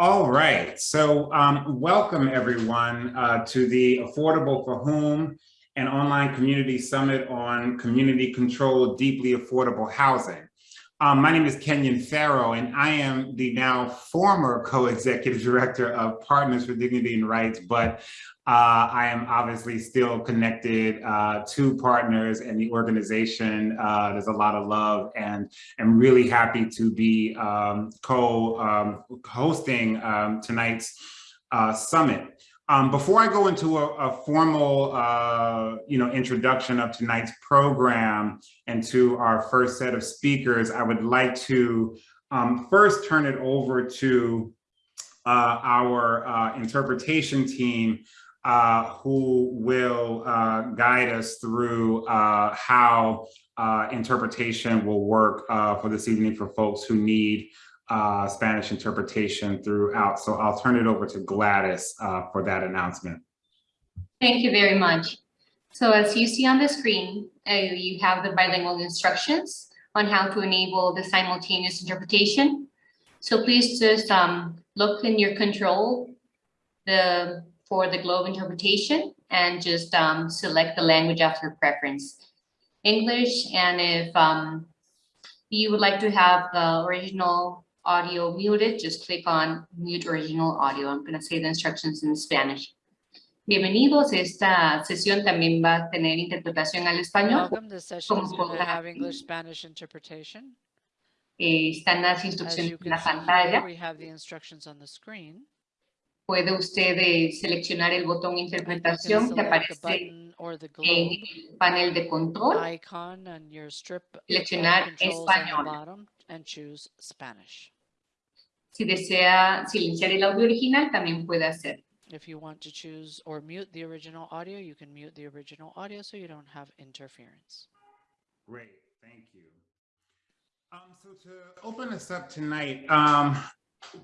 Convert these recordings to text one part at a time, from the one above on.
All right, so um, welcome everyone uh, to the Affordable for Whom and Online Community Summit on Community Controlled Deeply Affordable Housing. Um, my name is Kenyon Farrow, and I am the now former co-executive director of Partners for Dignity and Rights, but uh, I am obviously still connected uh, to partners and the organization. Uh, there's a lot of love and I'm really happy to be um, co-hosting um, um, tonight's uh, summit. Um, before I go into a, a formal, uh, you know, introduction of tonight's program and to our first set of speakers, I would like to um, first turn it over to uh, our interpretation team uh, who will uh, guide us through uh, how uh, interpretation will work uh, for this evening for folks who need uh, Spanish interpretation throughout. So I'll turn it over to Gladys for that announcement. Thank you very much. So as you see on the screen, you have the bilingual instructions on how to enable the simultaneous interpretation. So please just um, look in your control, the for the globe interpretation and just um, select the language of your preference. English, and if um, you would like to have the original audio muted, just click on mute original audio. I'm going to say the instructions in Spanish. Bienvenidos, esta sesión también va a tener interpretación al español. Welcome, this session is have English-Spanish interpretation. Eh, están las instrucciones en la pantalla. we have the instructions on the screen puede usted eh, seleccionar el botón interpretación que aparece en el panel de control, seleccionar español. Si desea silenciar el audio original, también puede hacer. If you want to choose or mute the original audio, you can mute the original audio so you don't have interference. Great, thank you. Um, so to open us up tonight, um,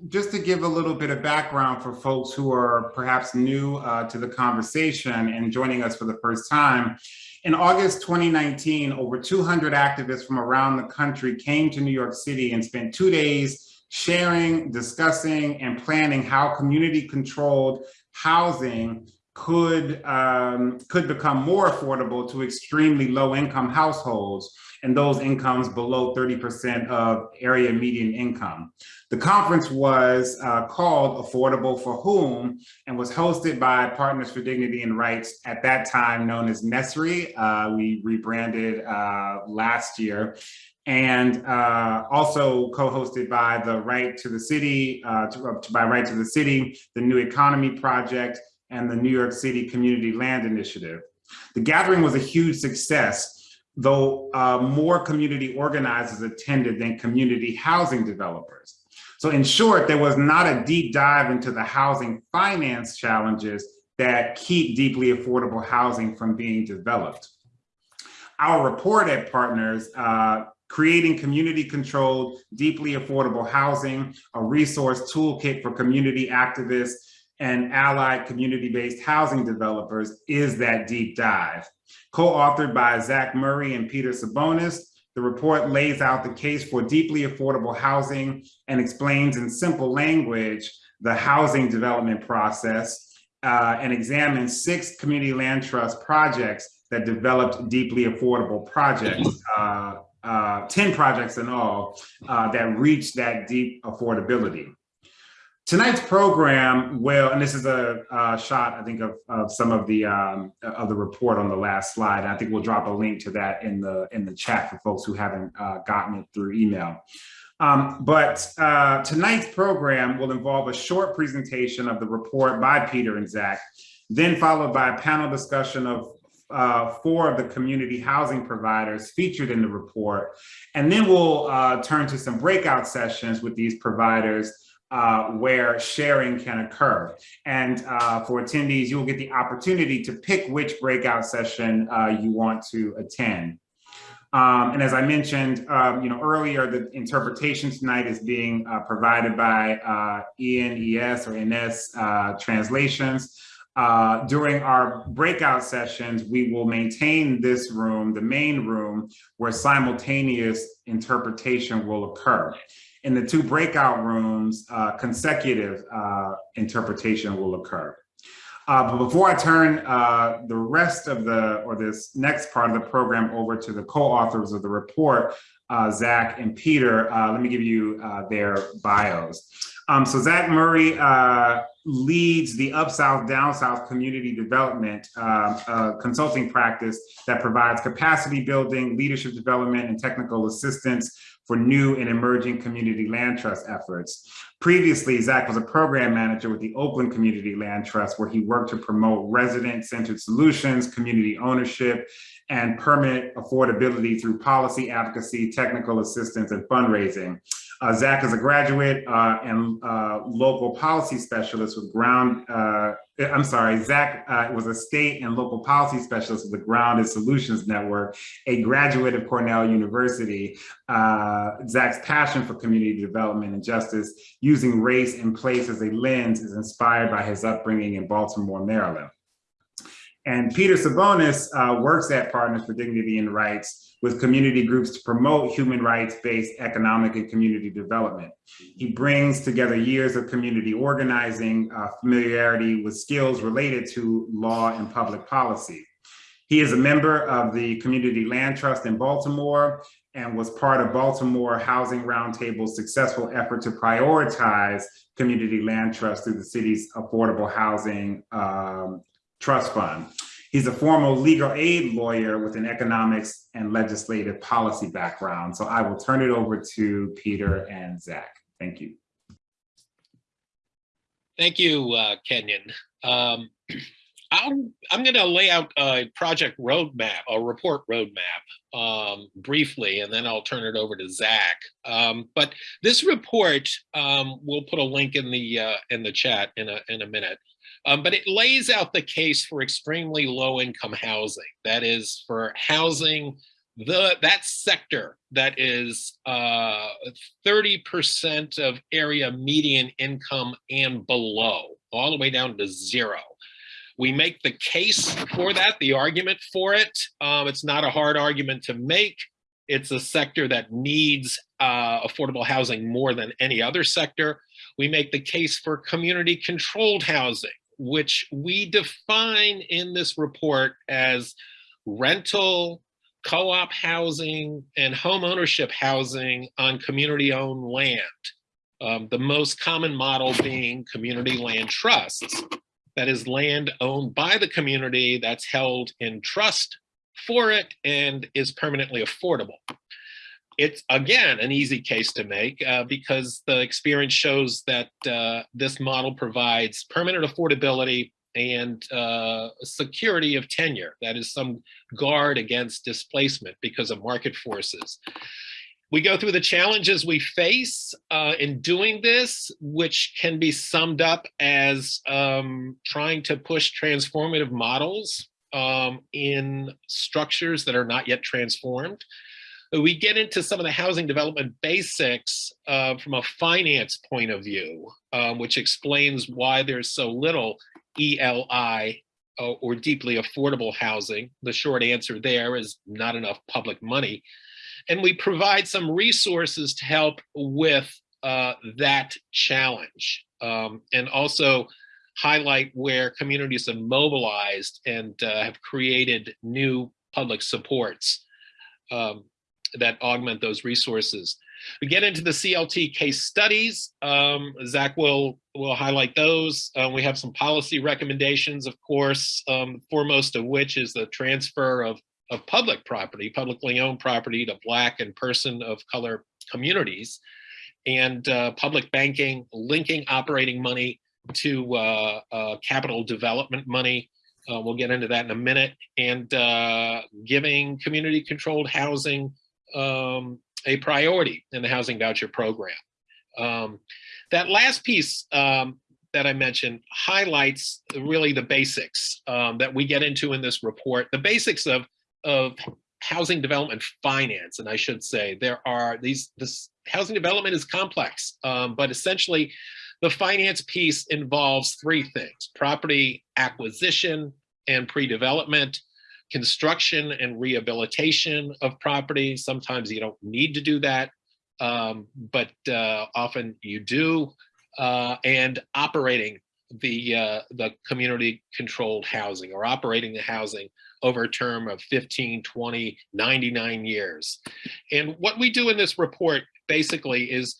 just to give a little bit of background for folks who are perhaps new uh, to the conversation and joining us for the first time, in August 2019, over 200 activists from around the country came to New York City and spent two days sharing, discussing, and planning how community-controlled housing could, um, could become more affordable to extremely low-income households and those incomes below 30% of area median income. The conference was uh, called Affordable for Whom and was hosted by Partners for Dignity and Rights, at that time known as NESRI. Uh, we rebranded uh, last year and uh, also co-hosted by the Right to the City, uh, to, uh, by Right to the City, the New Economy Project, and the New York City Community Land Initiative. The gathering was a huge success though uh, more community organizers attended than community housing developers. So in short, there was not a deep dive into the housing finance challenges that keep deeply affordable housing from being developed. Our report at Partners, uh, creating community controlled, deeply affordable housing, a resource toolkit for community activists and allied community-based housing developers is that deep dive. Co-authored by Zach Murray and Peter Sabonis, the report lays out the case for deeply affordable housing and explains in simple language the housing development process uh, and examines six community land trust projects that developed deeply affordable projects, uh, uh, 10 projects in all, uh, that reached that deep affordability. Tonight's program will, and this is a, a shot, I think, of, of some of the um, of the report on the last slide. I think we'll drop a link to that in the in the chat for folks who haven't uh, gotten it through email. Um, but uh, tonight's program will involve a short presentation of the report by Peter and Zach, then followed by a panel discussion of uh, four of the community housing providers featured in the report. And then we'll uh, turn to some breakout sessions with these providers uh, where sharing can occur. And uh, for attendees, you will get the opportunity to pick which breakout session uh, you want to attend. Um, and as I mentioned, um, you know, earlier, the interpretation tonight is being uh, provided by uh, ENES or NS uh, translations. Uh, during our breakout sessions, we will maintain this room, the main room, where simultaneous interpretation will occur. In the two breakout rooms, uh, consecutive uh, interpretation will occur. Uh, but before I turn uh, the rest of the, or this next part of the program over to the co-authors of the report, uh, Zach and Peter, uh, let me give you their bios. Um, so Zach Murray leads the Up South, Down South Community Development consulting practice that provides capacity building, leadership development, and technical assistance for new and emerging community land trust efforts. Previously, Zach was a program manager with the Oakland Community Land Trust, where he worked to promote resident-centered solutions, community ownership, and permit affordability through policy advocacy, technical assistance, and fundraising. Uh, Zach is a graduate uh, and uh, local policy specialist with ground, uh, I'm sorry, Zach uh, was a state and local policy specialist with the Grounded Solutions Network, a graduate of Cornell University. Uh, Zach's passion for community development and justice using race and place as a lens is inspired by his upbringing in Baltimore, Maryland. And Peter Sabonis works at Partners for Dignity and Rights with community groups to promote human rights-based economic and community development. He brings together years of community organizing, uh, familiarity with skills related to law and public policy. He is a member of the Community Land Trust in Baltimore and was part of Baltimore Housing Roundtable's successful effort to prioritize community land trust through the city's affordable housing um, trust fund. He's a former legal aid lawyer with an economics and legislative policy background. So I will turn it over to Peter and Zach. Thank you. Thank you, uh, Kenyon. Um, I'm, I'm going to lay out a project roadmap, a report roadmap um, briefly, and then I'll turn it over to Zach. Um, but this report, um, we'll put a link in the uh, in the chat in a in a minute. Um, but it lays out the case for extremely low income housing. That is for housing the that sector that is 30% uh, of area median income and below, all the way down to zero. We make the case for that, the argument for it. Um, it's not a hard argument to make. It's a sector that needs uh, affordable housing more than any other sector. We make the case for community controlled housing, which we define in this report as rental, co-op housing, and home ownership housing on community-owned land. Um, the most common model being community land trusts. That is land owned by the community that's held in trust for it and is permanently affordable. It's, again, an easy case to make uh, because the experience shows that uh, this model provides permanent affordability and uh, security of tenure. That is some guard against displacement because of market forces. We go through the challenges we face uh, in doing this, which can be summed up as um, trying to push transformative models um, in structures that are not yet transformed. We get into some of the housing development basics uh, from a finance point of view, um, which explains why there's so little ELI uh, or deeply affordable housing. The short answer there is not enough public money. And we provide some resources to help with uh, that challenge um, and also highlight where communities have mobilized and uh, have created new public supports um, that augment those resources. We get into the CLT case studies. Um, Zach will, will highlight those. Um, we have some policy recommendations, of course, um, foremost of which is the transfer of, of public property, publicly owned property to Black and person of color communities and uh, public banking, linking operating money to uh, uh, capital development money. Uh, we'll get into that in a minute. And uh, giving community controlled housing um, a priority in the housing voucher program. Um, that last piece um, that I mentioned highlights really the basics um, that we get into in this report, the basics of, of housing development finance. And I should say there are these, this housing development is complex, um, but essentially the finance piece involves three things, property acquisition and pre-development, construction and rehabilitation of property. Sometimes you don't need to do that. um, but uh, often you do, uh, and operating the uh, the community controlled housing or operating the housing over a term of 15, 20, 99 years. And what we do in this report basically is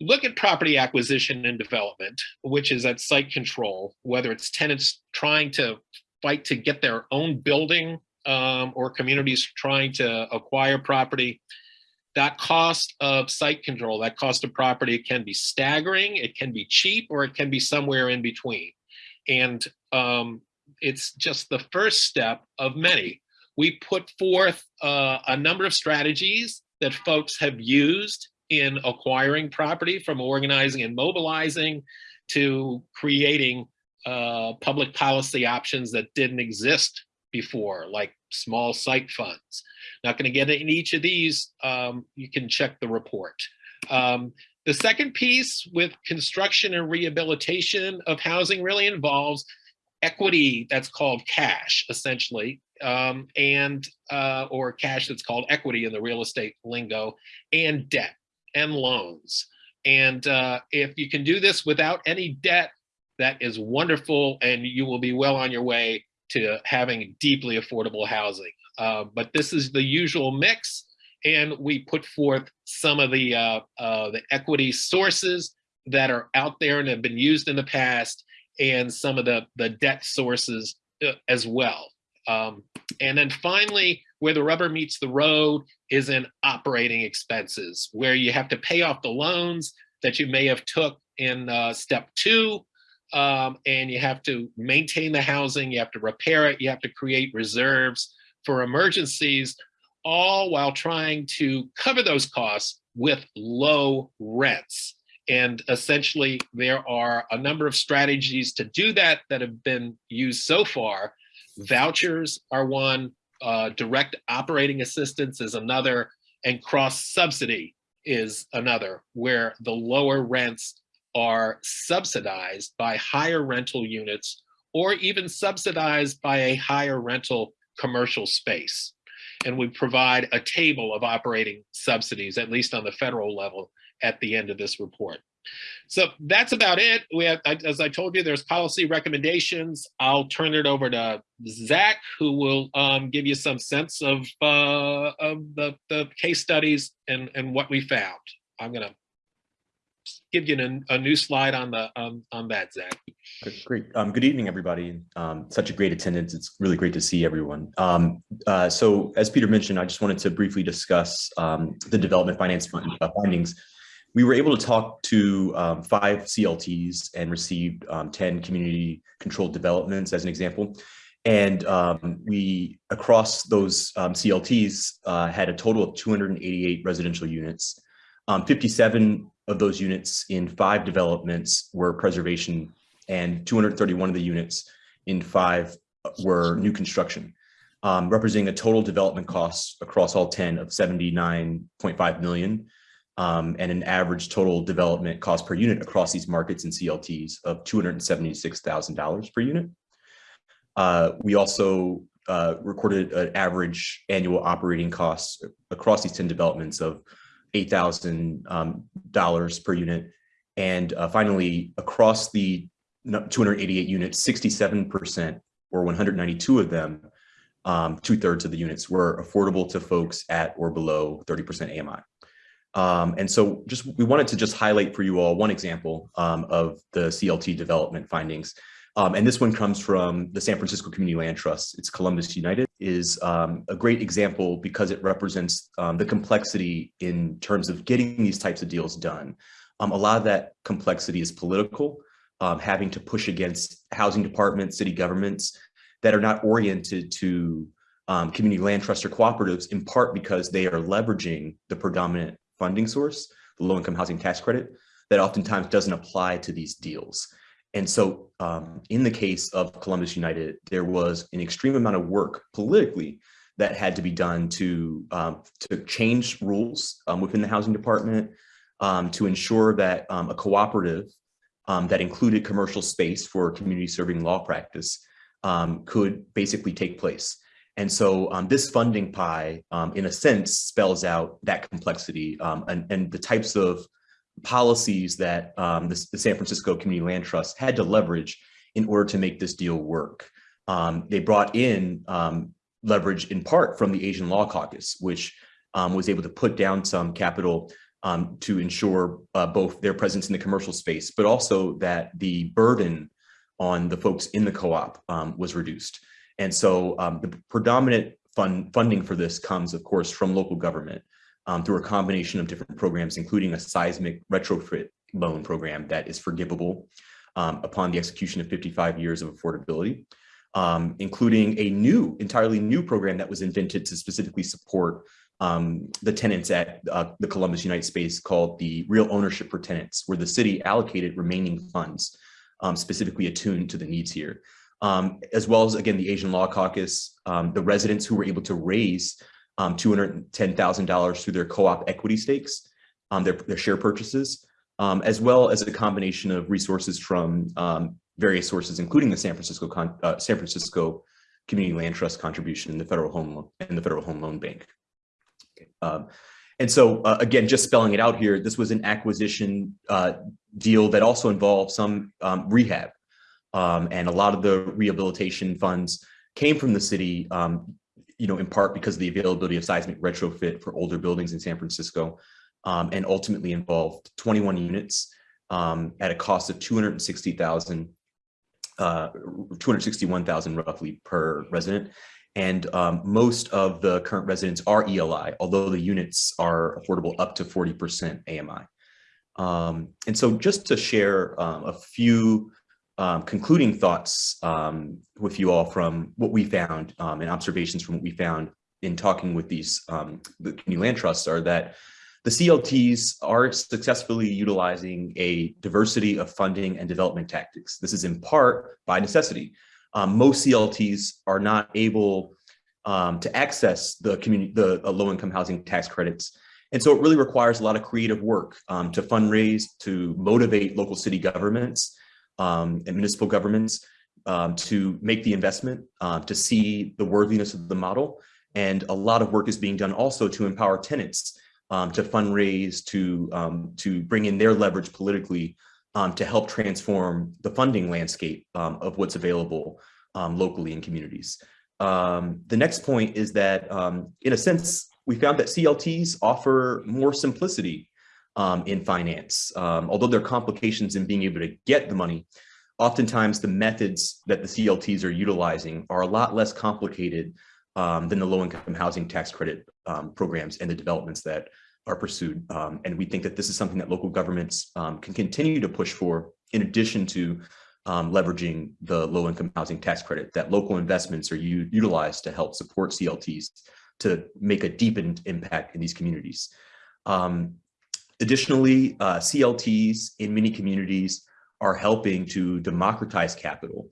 look at property acquisition and development, which is at site control, whether it's tenants trying to fight to get their own building um, or communities trying to acquire property. That cost of site control, that cost of property can be staggering, it can be cheap, or it can be somewhere in between. And um, it's just the first step of many. We put forth uh, a number of strategies that folks have used in acquiring property from organizing and mobilizing to creating uh, public policy options that didn't exist before, like small site funds. Not going to get in each of these. Um, you can check the report. Um, the second piece with construction and rehabilitation of housing really involves equity that's called cash, essentially, um, and uh, or cash that's called equity in the real estate lingo, and debt and loans. And uh, if you can do this without any debt, that is wonderful, and you will be well on your way to having deeply affordable housing. Uh, but this is the usual mix, and we put forth some of the uh, uh, the equity sources that are out there and have been used in the past, and some of the the debt sources uh, as well. Um, and then finally, where the rubber meets the road is in operating expenses, where you have to pay off the loans that you may have took in uh, step two, um, and you have to maintain the housing, you have to repair it, you have to create reserves for emergencies, all while trying to cover those costs with low rents. And essentially, there are a number of strategies to do that that have been used so far. Vouchers are one, uh, direct operating assistance is another, and cross subsidy is another, where the lower rents are subsidized by higher rental units or even subsidized by a higher rental commercial space. And we provide a table of operating subsidies, at least on the federal level, at the end of this report. So that's about it. We have, as I told you, there's policy recommendations. I'll turn it over to Zach, who will um, give you some sense of, uh, of the, the case studies and, and what we found. I'm gonna give you a, a new slide on the um, on that, Zach. Great. Um, good evening, everybody. Um, such a great attendance. It's really great to see everyone. Um, uh, so as Peter mentioned, I just wanted to briefly discuss um, the development finance uh, findings. We were able to talk to um, five CLTs and received um, 10 community controlled developments as an example. And we, across those CLTs, uh, had a total of 288 residential units. Um, 57 of those units in five developments were preservation and 231 of the units in five were new construction, um, representing a total development cost across all 10 of 79.5 million um, and an average total development cost per unit across these markets and CLTs of $276,000 per unit. Uh, we also uh, recorded an average annual operating costs across these 10 developments of $8,000 um, per unit. And uh, finally, across the 288 units, 67% or 192 of them, um, two thirds of the units were affordable to folks at or below 30% AMI. Um, and so just we wanted to just highlight for you all one example um, of the CLT development findings. Um, and this one comes from the San Francisco Community Land Trust. It's Columbus United is um, a great example because it represents um, the complexity in terms of getting these types of deals done. Um, a lot of that complexity is political, um, having to push against housing departments, city governments that are not oriented to um, community land trust or cooperatives in part because they are leveraging the predominant funding source, the low income housing tax credit, that oftentimes doesn't apply to these deals. And so um, in the case of Columbus United, there was an extreme amount of work politically that had to be done to, um, to change rules um, within the housing department, um, to ensure that um, a cooperative um, that included commercial space for community serving law practice could basically take place. And so this funding pie, in a sense, spells out that complexity and, and the types of policies that um, the, the San Francisco Community Land Trust had to leverage in order to make this deal work. Um, they brought in um, leverage in part from the Asian Law Caucus, which um, was able to put down some capital um, to ensure uh, both their presence in the commercial space, but also that the burden on the folks in the co-op was reduced. And so the predominant fund funding for this comes, of course, from local government um, through a combination of different programs, including a seismic retrofit loan program that is forgivable um, upon the execution of 55 years of affordability, um, including a new, entirely new program that was invented to specifically support um, the tenants at uh, the Columbus United Space called the Real Ownership for Tenants, where the city allocated remaining funds um, specifically attuned to the needs here. Um, as well as, again, the Asian Law Caucus, um, the residents who were able to raise um, $210,000 through their co-op equity stakes, um, their, their share purchases, um, as well as a combination of resources from um, various sources, including the San Francisco uh, San Francisco Community Land Trust contribution in the Federal Home Loan and the Federal Home Loan Bank. Okay. Um, and so, uh, again, just spelling it out here, this was an acquisition uh, deal that also involved some um, rehab. Um, and a lot of the rehabilitation funds came from the city, um, you know, in part because of the availability of seismic retrofit for older buildings in San Francisco, um, and ultimately involved 21 units um, at a cost of 260,000, uh, 261,000 roughly per resident. And um, most of the current residents are ELI, although the units are affordable up to 40% AMI. Um, and so just to share um, a few um, concluding thoughts um, with you all from what we found um, and observations from what we found in talking with these um, the community land trusts are that the CLTs are successfully utilizing a diversity of funding and development tactics. This is in part by necessity. Um, most CLTs are not able um, to access the community, the uh, low-income housing tax credits. And so it really requires a lot of creative work um, to fundraise, to motivate local city governments um, and municipal governments um, to make the investment, uh, to see the worthiness of the model. And a lot of work is being done also to empower tenants um, to fundraise, to, um, to bring in their leverage politically um, to help transform the funding landscape of what's available locally in communities. The next point is that, in a sense, we found that CLTs offer more simplicity in finance. although there are complications in being able to get the money, oftentimes the methods that the CLTs are utilizing are a lot less complicated um, than the low-income housing tax credit um, programs and the developments that are pursued. Um, and we think that this is something that local governments um, can continue to push for in addition to um, leveraging the low-income housing tax credit, that local investments are utilized to help support CLTs to make a deepened impact in these communities. Um, additionally, uh, CLTs in many communities are helping to democratize capital,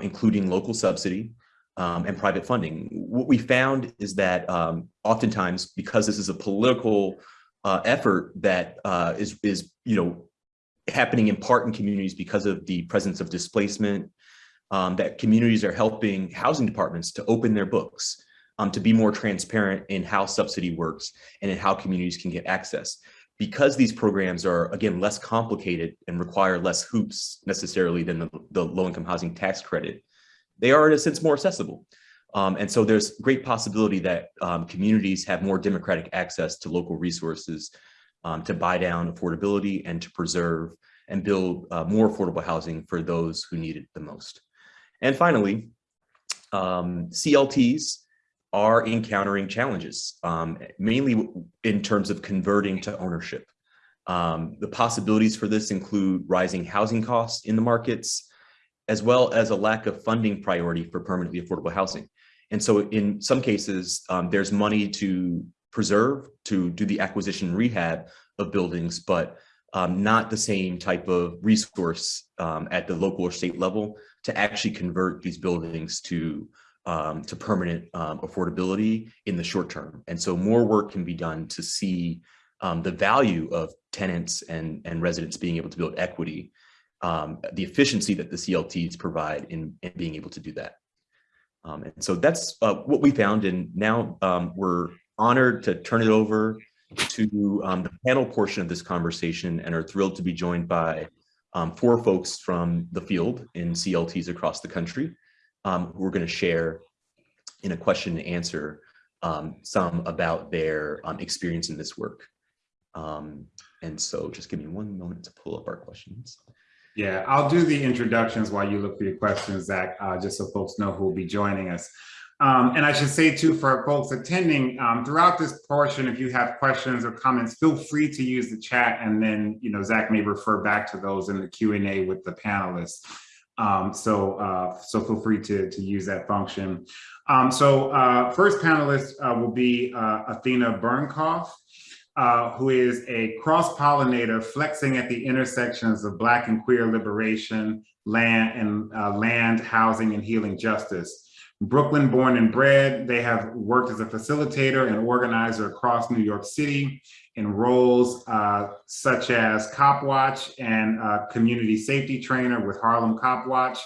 including local subsidy, um, and private funding. What we found is that um, oftentimes, because this is a political uh, effort that uh, is is you know happening in part in communities because of the presence of displacement, um, that communities are helping housing departments to open their books, um, to be more transparent in how subsidy works and in how communities can get access. Because these programs are, again, less complicated and require less hoops necessarily than the, the low-income housing tax credit, they are in a sense more accessible. Um, and so there's great possibility that um, communities have more democratic access to local resources um, to buy down affordability and to preserve and build uh, more affordable housing for those who need it the most. And finally, um, CLTs are encountering challenges, um, mainly in terms of converting to ownership. Um, the possibilities for this include rising housing costs in the markets, as well as a lack of funding priority for permanently affordable housing. And so in some cases, um, there's money to preserve, to do the acquisition rehab of buildings, but um, not the same type of resource um, at the local or state level to actually convert these buildings to um, to permanent um, affordability in the short term. And so more work can be done to see um, the value of tenants and, and residents being able to build equity um, the efficiency that the CLTs provide in, in being able to do that. Um, and so that's uh, what we found. And now um, we're honored to turn it over to the panel portion of this conversation and are thrilled to be joined by four folks from the field in CLTs across the country um, who are going to share in a question and answer um, some about their um, experience in this work. Um, and so just give me one moment to pull up our questions. Yeah, I'll do the introductions while you look for your questions, Zach, uh, just so folks know who will be joining us. Um, and I should say too, for folks attending, um, throughout this portion, if you have questions or comments, feel free to use the chat and then, you know, Zach may refer back to those in the Q and A with the panelists. Um, so, uh, so feel free to, to use that function. Um, so uh, first panelist uh, will be uh, Athena Bernkoff uh, who is a cross-pollinator flexing at the intersections of Black and queer liberation, land and uh, land, housing, and healing justice. Brooklyn born and bred, they have worked as a facilitator and organizer across New York City in roles uh, such as Cop Watch and uh, community safety trainer with Harlem Cop Watch,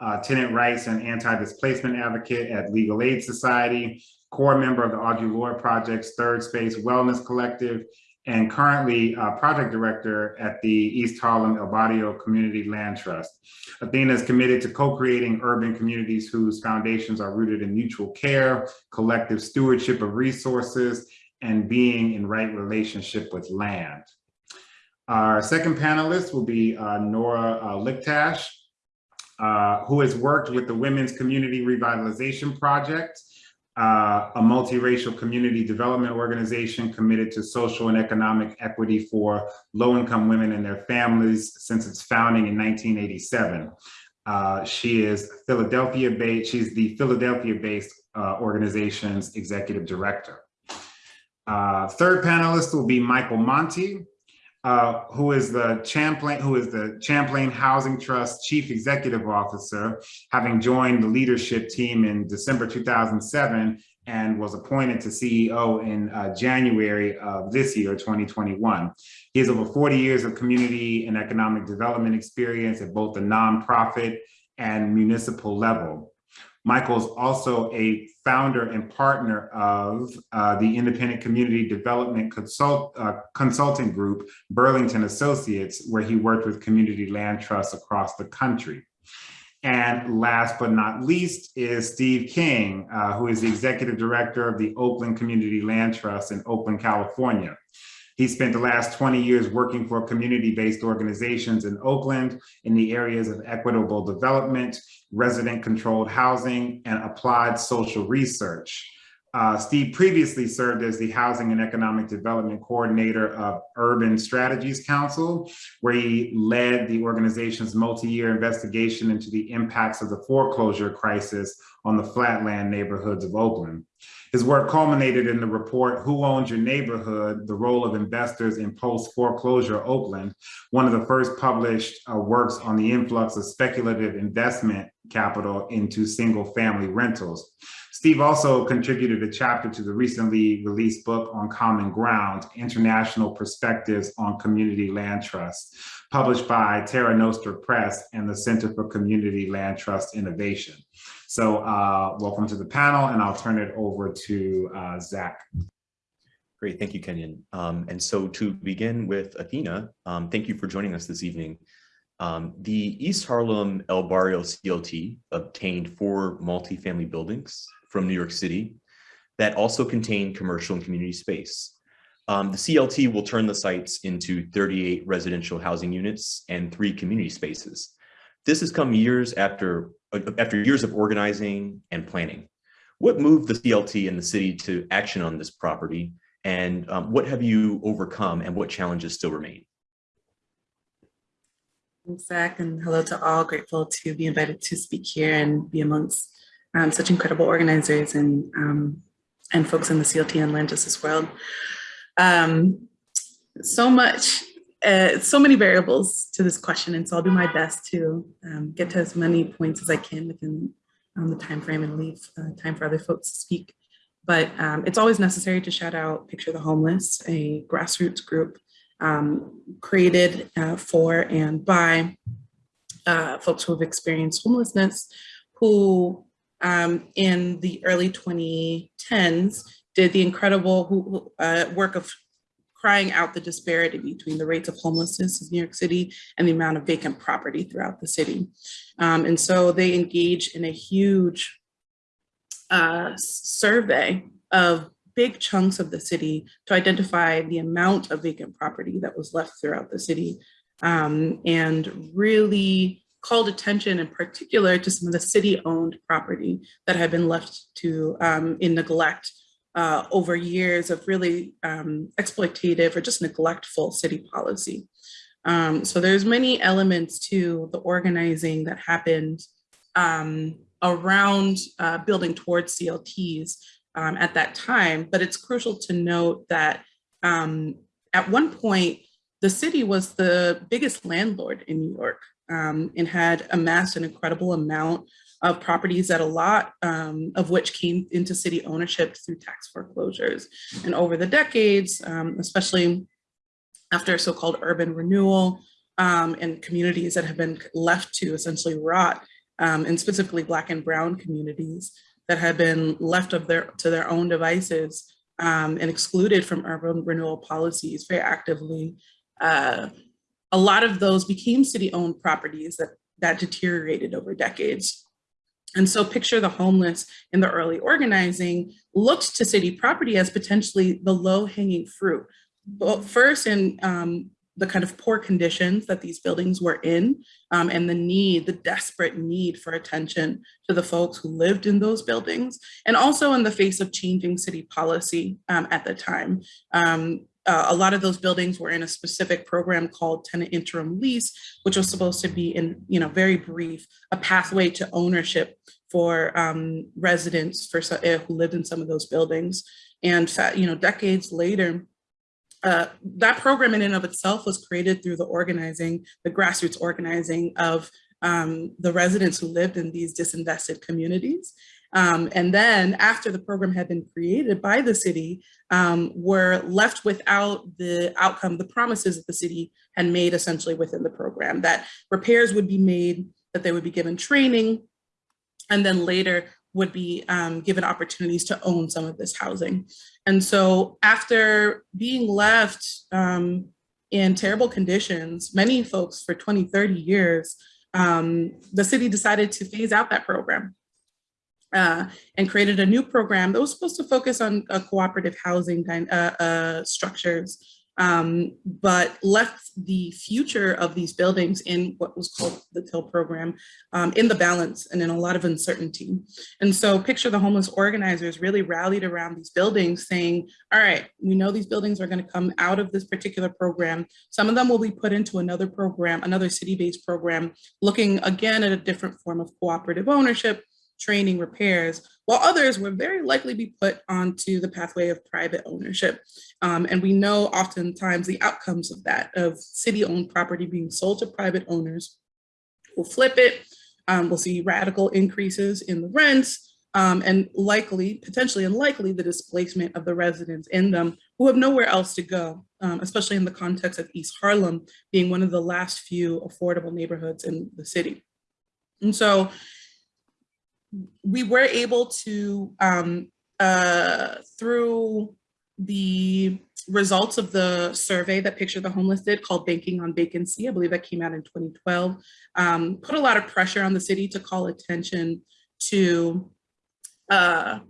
uh, tenant rights and anti-displacement advocate at Legal Aid Society, core member of the Audre Lorde Project's Third Space Wellness Collective, and currently uh, project director at the East Harlem El Barrio Community Land Trust. Athena is committed to co-creating urban communities whose foundations are rooted in mutual care, collective stewardship of resources, and being in right relationship with land. Our second panelist will be uh, Nora uh, Lichtash, uh, who has worked with the Women's Community Revitalization Project, uh, a multiracial community development organization committed to social and economic equity for low-income women and their families since its founding in 1987. Uh, she is Philadelphia-based, she's the Philadelphia-based uh, organization's executive director. Uh, third panelist will be Michael Monte, uh, who is the Champlain, who is the Champlain Housing Trust Chief Executive Officer, having joined the leadership team in December 2007 and was appointed to CEO in uh, January of this year, 2021. He has over 40 years of community and economic development experience at both the nonprofit and municipal level. Michael is also a founder and partner of uh, the independent community development consult, uh, consulting group, Burlington Associates, where he worked with community land trusts across the country. And last but not least is Steve King, uh, who is the executive director of the Oakland Community Land Trust in Oakland, California. He spent the last 20 years working for community-based organizations in Oakland in the areas of equitable development, resident-controlled housing, and applied social research. Uh, Steve previously served as the Housing and Economic Development Coordinator of Urban Strategies Council, where he led the organization's multi-year investigation into the impacts of the foreclosure crisis on the flatland neighborhoods of Oakland. His work culminated in the report, Who Owns Your Neighborhood? The Role of Investors in Post-Foreclosure Oakland, one of the first published uh, works on the influx of speculative investment capital into single family rentals. Steve also contributed a chapter to the recently released book on Common Ground, International Perspectives on Community Land Trust, published by Terra Nostra Press and the Center for Community Land Trust Innovation. So uh, welcome to the panel, and I'll turn it over to uh, Zach. Great, thank you, Kenyon. Um, and so to begin with Athena, um, thank you for joining us this evening. Um, the East Harlem El Barrio CLT obtained four multifamily buildings from New York City that also contain commercial and community space. Um, the CLT will turn the sites into 38 residential housing units and three community spaces. This has come years after, after years of organizing and planning. What moved the CLT and the city to action on this property? And um, what have you overcome and what challenges still remain? Thanks, Zach, and hello to all. Grateful to be invited to speak here and be amongst um, such incredible organizers and um, and folks in the CLT and land justice world. Um, so much, uh, so many variables to this question, and so I'll do my best to um, get to as many points as I can within um, the time frame and leave uh, time for other folks to speak. But um, it's always necessary to shout out Picture the Homeless, a grassroots group um, created uh, for and by uh, folks who have experienced homelessness, who um, in the early 2010s did the incredible who- uh, work of crying out the disparity between the rates of homelessness in New York City and the amount of vacant property throughout the city. Um, and so they engage in a huge uh, survey of big chunks of the city to identify the amount of vacant property that was left throughout the city um, and really called attention in particular to some of the city-owned property that had been left to um, in neglect uh, over years of really um, exploitative or just neglectful city policy. Um, so there's many elements to the organizing that happened um, around uh, building towards CLTs um, at that time, but it's crucial to note that um, at one point, the city was the biggest landlord in New York um, and had amassed an incredible amount of properties that a lot um, of which came into city ownership through tax foreclosures. And over the decades, um, especially after so-called urban renewal um, and communities that have been left to essentially rot, um, and specifically Black and Brown communities that have been left of their to their own devices um, and excluded from urban renewal policies very actively. Uh, a lot of those became city-owned properties that, that deteriorated over decades. And so picture the homeless in the early organizing looked to city property as potentially the low-hanging fruit. But first in um, the kind of poor conditions that these buildings were in um, and the need, the desperate need for attention to the folks who lived in those buildings, and also in the face of changing city policy um, at the time. Um, uh, a lot of those buildings were in a specific program called tenant interim lease, which was supposed to be in, you know, very brief, a pathway to ownership for um, residents for uh, who lived in some of those buildings. And, you know, decades later, uh, that program in and of itself was created through the organizing, the grassroots organizing of um, the residents who lived in these disinvested communities. Um, and then after the program had been created by the city, um, were left without the outcome, the promises that the city had made essentially within the program, that repairs would be made, that they would be given training, and then later would be um, given opportunities to own some of this housing. And so after being left um, in terrible conditions, many folks for 20, 30 years, um, the city decided to phase out that program uh, and created a new program that was supposed to focus on uh, cooperative housing uh, uh, structures, um, but left the future of these buildings in what was called the TIL program um, in the balance and in a lot of uncertainty. And so picture the homeless organizers really rallied around these buildings saying, all right, we know these buildings are gonna come out of this particular program. Some of them will be put into another program, another city-based program, looking again at a different form of cooperative ownership, training, repairs, while others will very likely be put onto the pathway of private ownership. Um, and we know oftentimes the outcomes of that, of city-owned property being sold to private owners, will flip it, um, we'll see radical increases in the rents, um, and likely, potentially and likely, the displacement of the residents in them who have nowhere else to go, um, especially in the context of East Harlem being one of the last few affordable neighborhoods in the city. And so we were able to, um, uh, through the results of the survey that Picture the Homeless did called Banking on Vacancy, I believe that came out in 2012, um, put a lot of pressure on the city to call attention to uh,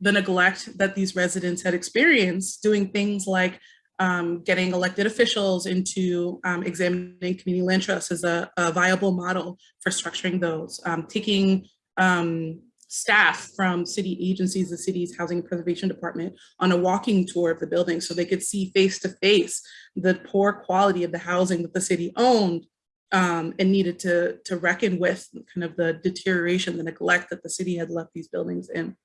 the neglect that these residents had experienced doing things like um, getting elected officials into um, examining community land trusts as a, a, viable model for structuring those, um, taking um, staff from city agencies, the city's housing and preservation department on a walking tour of the building so they could see face to face the poor quality of the housing that the city owned um, and needed to, to reckon with kind of the deterioration, the neglect that the city had left these buildings in.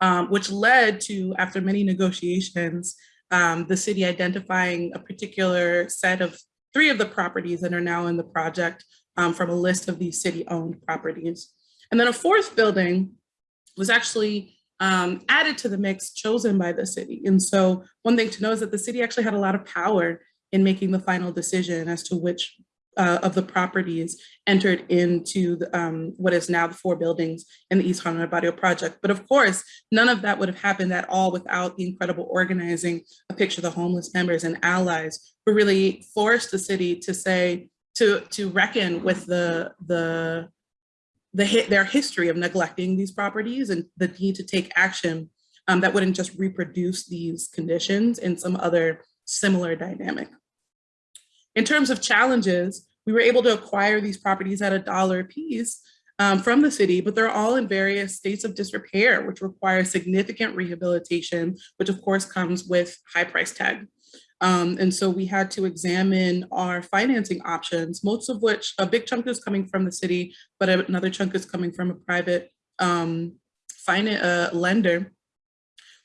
Um, which led to, after many negotiations, um, the city identifying a particular set of three of the properties that are now in the project um, from a list of these city-owned properties. And then a fourth building was actually um, added to the mix chosen by the city. And so one thing to know is that the city actually had a lot of power in making the final decision as to which uh, of the properties entered into the, um, what is now the four buildings in the East Harlem Barrio project. But of course, none of that would have happened at all without the incredible organizing of Picture the Homeless members and allies who really forced the city to say, to, to reckon with the, the, the hit, their history of neglecting these properties and the need to take action um, that wouldn't just reproduce these conditions in some other similar dynamic. In terms of challenges, we were able to acquire these properties at a dollar a piece um, from the city, but they're all in various states of disrepair, which require significant rehabilitation, which of course comes with high price tag. Um, and so we had to examine our financing options, most of which a big chunk is coming from the city, but another chunk is coming from a private um, finance uh, lender,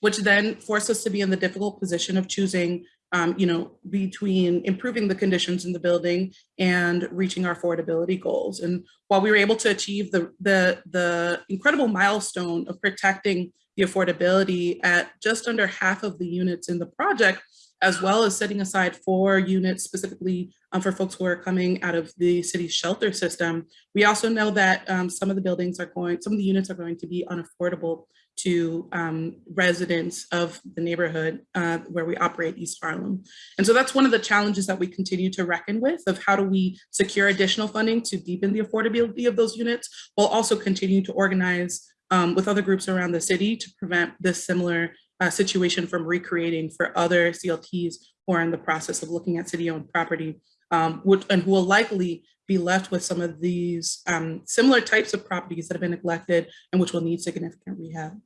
which then forced us to be in the difficult position of choosing um, you know, between improving the conditions in the building and reaching our affordability goals. And while we were able to achieve the, the, the incredible milestone of protecting the affordability at just under half of the units in the project, as well as setting aside four units specifically um, for folks who are coming out of the city's shelter system. We also know that um, some of the buildings are going, some of the units are going to be unaffordable to um, residents of the neighborhood uh, where we operate East Harlem. And so that's one of the challenges that we continue to reckon with of how do we secure additional funding to deepen the affordability of those units, while also continue to organize um, with other groups around the city to prevent this similar uh, situation from recreating for other CLTs who are in the process of looking at city-owned property um, would, and who will likely be left with some of these um, similar types of properties that have been neglected and which will need significant rehab.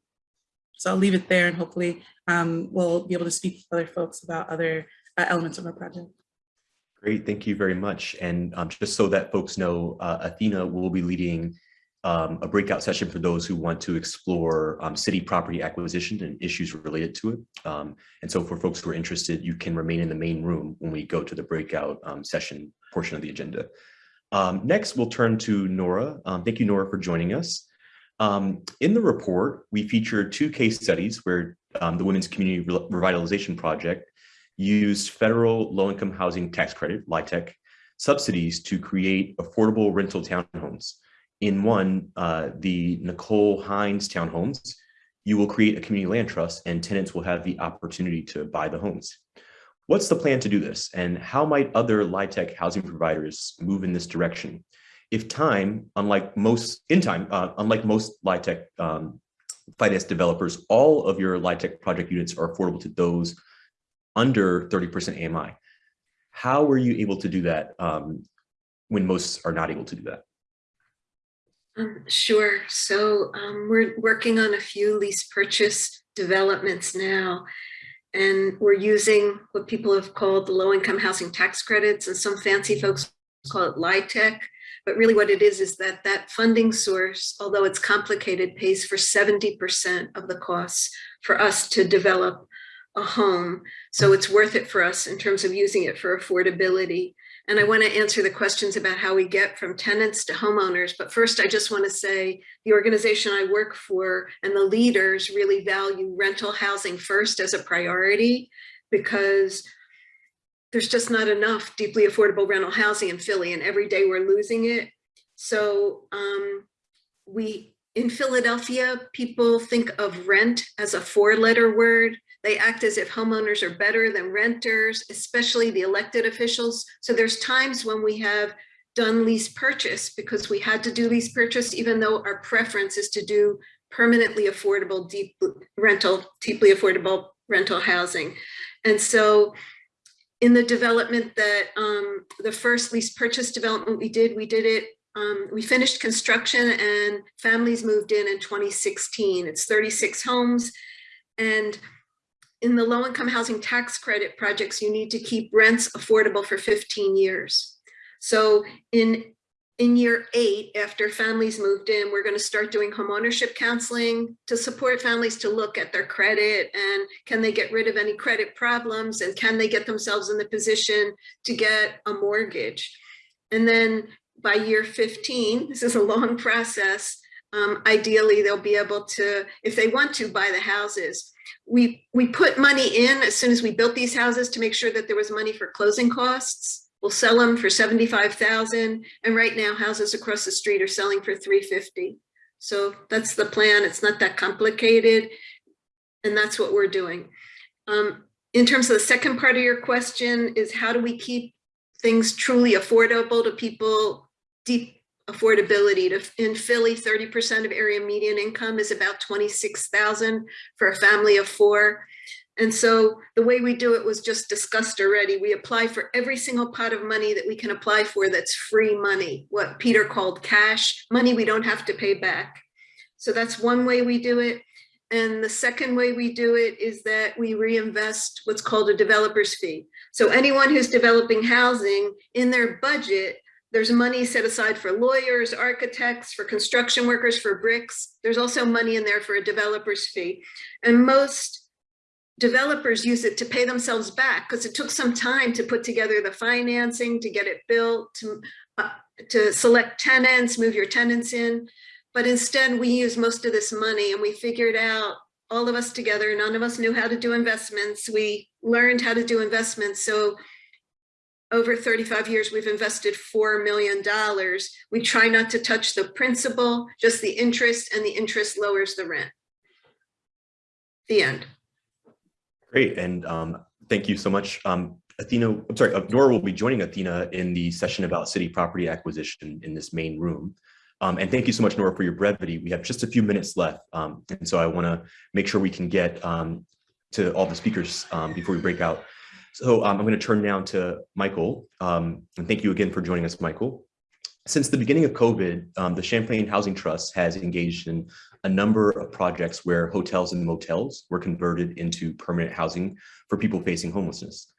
So I'll leave it there and hopefully um, we'll be able to speak to other folks about other uh, elements of our project. Great, thank you very much. And um, just so that folks know, uh, Athena will be leading um, a breakout session for those who want to explore um, city property acquisition and issues related to it. Um, and so for folks who are interested, you can remain in the main room when we go to the breakout um, session portion of the agenda. Um, next, we'll turn to Nora. Um, thank you, Nora, for joining us. in the report, we feature two case studies where the Women's Community Revitalization Project used federal low-income housing tax credit, LIHTC, subsidies to create affordable rental townhomes. In one, uh, the Nicole Hines townhomes, you will create a community land trust and tenants will have the opportunity to buy the homes. What's the plan to do this? And how might other LIHTC housing providers move in this direction? If time, unlike most, in time, uh, unlike most LIHTC um, finance developers, all of your LIHTC project units are affordable to those under 30% AMI. How were you able to do that um, when most are not able to do that? Um, sure. So um, we're working on a few lease purchase developments now, and we're using what people have called the low income housing tax credits, and some fancy folks call it LIHTC. But really what it is, is that that funding source, although it's complicated, pays for 70% of the costs for us to develop a home. So it's worth it for us in terms of using it for affordability. And I want to answer the questions about how we get from tenants to homeowners. But first, I just want to say the organization I work for and the leaders really value rental housing first as a priority because there's just not enough deeply affordable rental housing in Philly and every day we're losing it. So um, we in Philadelphia, people think of rent as a four letter word. They act as if homeowners are better than renters, especially the elected officials. So there's times when we have done lease purchase because we had to do lease purchase, even though our preference is to do permanently affordable, deep rental, deeply affordable rental housing. And so in the development that um, the first lease purchase development we did, we did it, um, we finished construction and families moved in in 2016. It's 36 homes. And in the low income housing tax credit projects, you need to keep rents affordable for 15 years. So in, in year eight, after families moved in, we're gonna start doing home ownership counseling to support families to look at their credit and can they get rid of any credit problems and can they get themselves in the position to get a mortgage. And then by year 15, this is a long process, um, ideally they'll be able to, if they want to, buy the houses we we put money in as soon as we built these houses to make sure that there was money for closing costs. We'll sell them for 75,000 and right now houses across the street are selling for 350. So that's the plan. It's not that complicated. And that's what we're doing. Um, in terms of the second part of your question is how do we keep things truly affordable to people, deep affordability to, in Philly, 30% of area median income is about 26,000 for a family of four. And so the way we do it was just discussed already. We apply for every single pot of money that we can apply for that's free money, what Peter called cash, money we don't have to pay back. So that's one way we do it. And the second way we do it is that we reinvest what's called a developer's fee. So anyone who's developing housing in their budget, there's money set aside for lawyers, architects, for construction workers, for bricks. There's also money in there for a developer's fee. And most developers use it to pay themselves back because it took some time to put together the financing, to get it built, to, uh, to select tenants, move your tenants in. But instead we use most of this money and we figured out all of us together, none of us knew how to do investments. We learned how to do investments. So over 35 years, we've invested $4 million. We try not to touch the principal, just the interest and the interest lowers the rent. The end. Great, and um, thank you so much. Um, Athena, I'm sorry, Nora will be joining Athena in the session about city property acquisition in this main room. Um, and thank you so much, Nora, for your brevity. We have just a few minutes left. Um, and so I wanna make sure we can get um, to all the speakers um, before we break out. So um, I'm gonna turn now to Michael. Um, and thank you again for joining us, Michael. Since the beginning of COVID, um, the Champlain Housing Trust has engaged in a number of projects where hotels and motels were converted into permanent housing for people facing homelessness.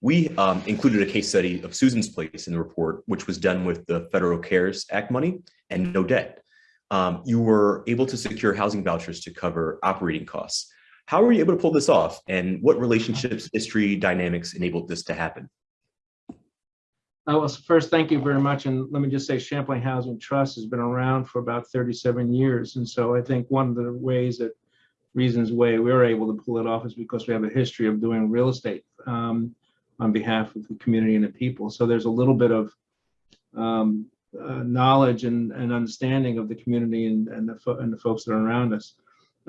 We um, included a case study of Susan's Place in the report, which was done with the Federal CARES Act money and no debt. Um, you were able to secure housing vouchers to cover operating costs. How were you able to pull this off and what relationships, history, dynamics enabled this to happen? Uh, well, first, thank you very much. And let me just say Champlain Housing Trust has been around for about 37 years. And so I think one of the ways that reasons why we were able to pull it off is because we have a history of doing real estate um, on behalf of the community and the people. So there's a little bit of um, uh, knowledge and, and understanding of the community and, and, the, and the folks that are around us.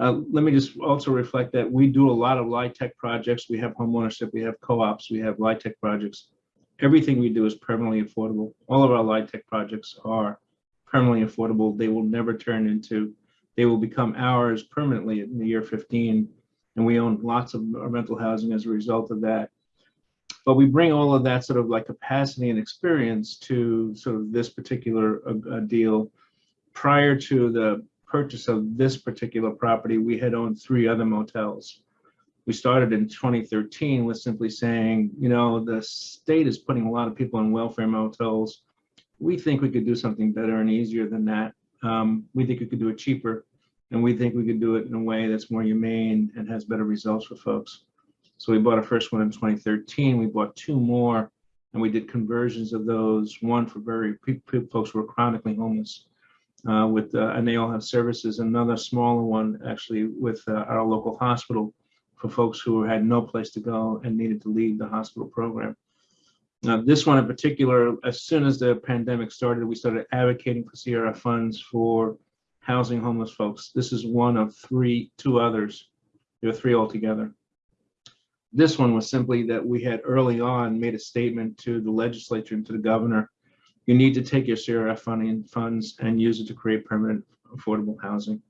Uh, let me just also reflect that we do a lot of LIHTC projects. We have homeownership, we have co-ops, we have LIHTC projects everything we do is permanently affordable. All of our LIHTC projects are permanently affordable. They will never turn into, they will become ours permanently in the year 15. And we own lots of rental housing as a result of that. But we bring all of that sort of like capacity and experience to sort of this particular uh, uh, deal. Prior to the purchase of this particular property, we had owned three other motels we started in 2013 with simply saying, you know, the state is putting a lot of people in welfare motels. We think we could do something better and easier than that. Um, we think we could do it cheaper, and we think we could do it in a way that's more humane and has better results for folks. So we bought a first one in 2013. We bought two more, and we did conversions of those. One for very people, folks who are chronically homeless, uh, with uh, and they all have services. Another smaller one actually with uh, our local hospital for folks who had no place to go and needed to leave the hospital program. Now, this one in particular, as soon as the pandemic started, we started advocating for CRF funds for housing homeless folks. This is one of three, two others. There are three altogether. This one was simply that we had early on made a statement to the legislature and to the governor. You need to take your CRF funding funds and use it to create permanent affordable housing.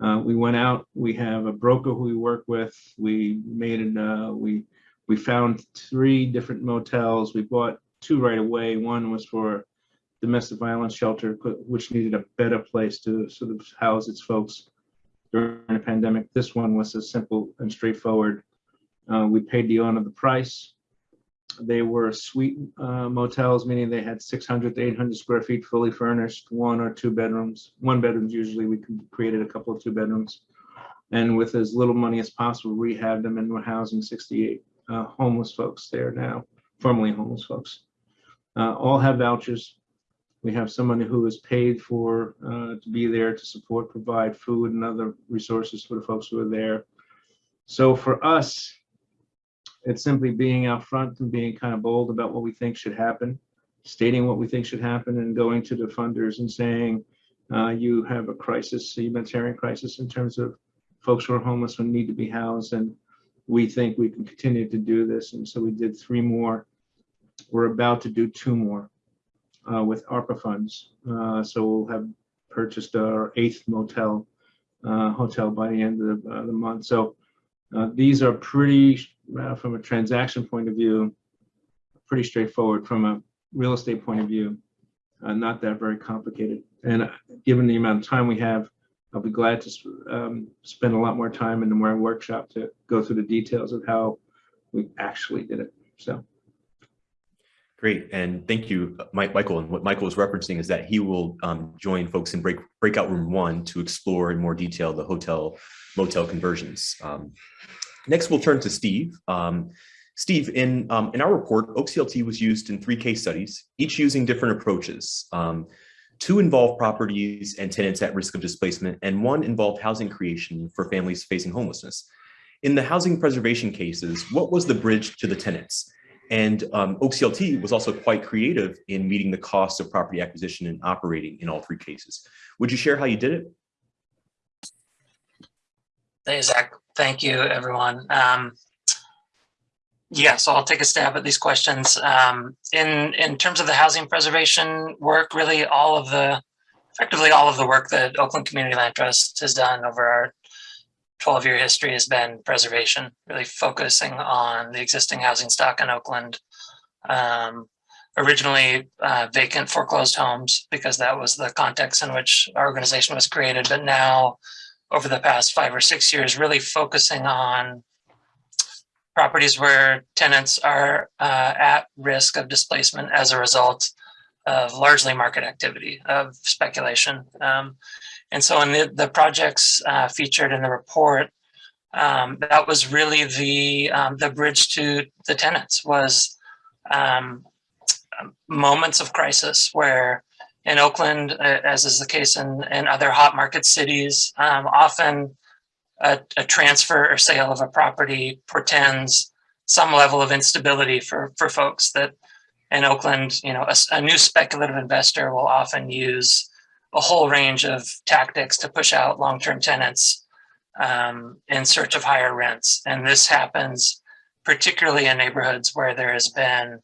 Uh, we went out, we have a broker who we work with. We made it, uh, we, we found three different motels. We bought two right away. One was for domestic violence shelter, which needed a better place to sort of house its folks during the pandemic. This one was a simple and straightforward. Uh, we paid the owner the price. They were suite uh, motels, meaning they had 600 to 800 square feet, fully furnished, one or two bedrooms. One bedrooms usually, we created a couple of two bedrooms. And with as little money as possible, rehab them and we're housing 68 uh, homeless folks there now, formerly homeless folks. Uh, all have vouchers. We have someone who is paid for uh, to be there to support, provide food and other resources for the folks who are there. So for us, It's simply being out front and being kind of bold about what we think should happen, stating what we think should happen and going to the funders and saying, uh, you have a crisis, a humanitarian crisis in terms of folks who are homeless who need to be housed. And we think we can continue to do this. And so we did three more. We're about to do two more uh, with ARPA funds. Uh, So we'll have purchased our eighth motel, uh, hotel by the end of the, uh, the month. So uh, these are pretty, uh, from a transaction point of view, pretty straightforward. From a real estate point of view, uh, not that very complicated. And uh, given the amount of time we have, I'll be glad to um, spend a lot more time in the workshop to go through the details of how we actually did it. So Great, and thank you, Mike, Michael. And what Michael was referencing is that he will um, join folks in break, breakout room one to explore in more detail the hotel motel conversions. Um, Next, we'll turn to Steve. Um, Steve, in, um, in our report, OCLT was used in three case studies, each using different approaches. Um, Two involved properties and tenants at risk of displacement, and one involved housing creation for families facing homelessness. In the housing preservation cases, what was the bridge to the tenants? And um, OCLT was also quite creative in meeting the cost of property acquisition and operating in all three cases. Would you share how you did it? Hey, Zach. Thank you, everyone. Um, yeah, so I'll take a stab at these questions. Um, in in terms of the housing preservation work, really all of the, effectively all of the work that Oakland Community Land Trust has done over our 12 year history has been preservation, really focusing on the existing housing stock in Oakland. Um, originally uh, vacant foreclosed homes because that was the context in which our organization was created, but now over the past five or six years, really focusing on properties where tenants are uh, at risk of displacement as a result of largely market activity, of speculation. Um, and so in the, the projects uh, featured in the report, um, that was really the, um, the bridge to the tenants was um, moments of crisis where in Oakland, uh, as is the case in, in other hot market cities, um, often a, a, transfer or sale of a property portends some level of instability for, for folks that in Oakland, you know, a, a new speculative investor will often use a whole range of tactics to push out long-term tenants um, in search of higher rents. And this happens particularly in neighborhoods where there has been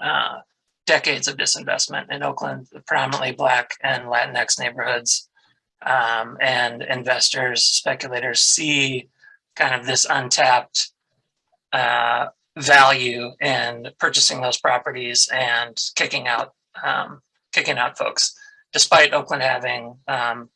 uh, decades of disinvestment in Oakland, predominantly Black and Latinx neighborhoods. Um, and investors, speculators see kind of this untapped uh, value in purchasing those properties and kicking out um, kicking out folks, despite Oakland having um,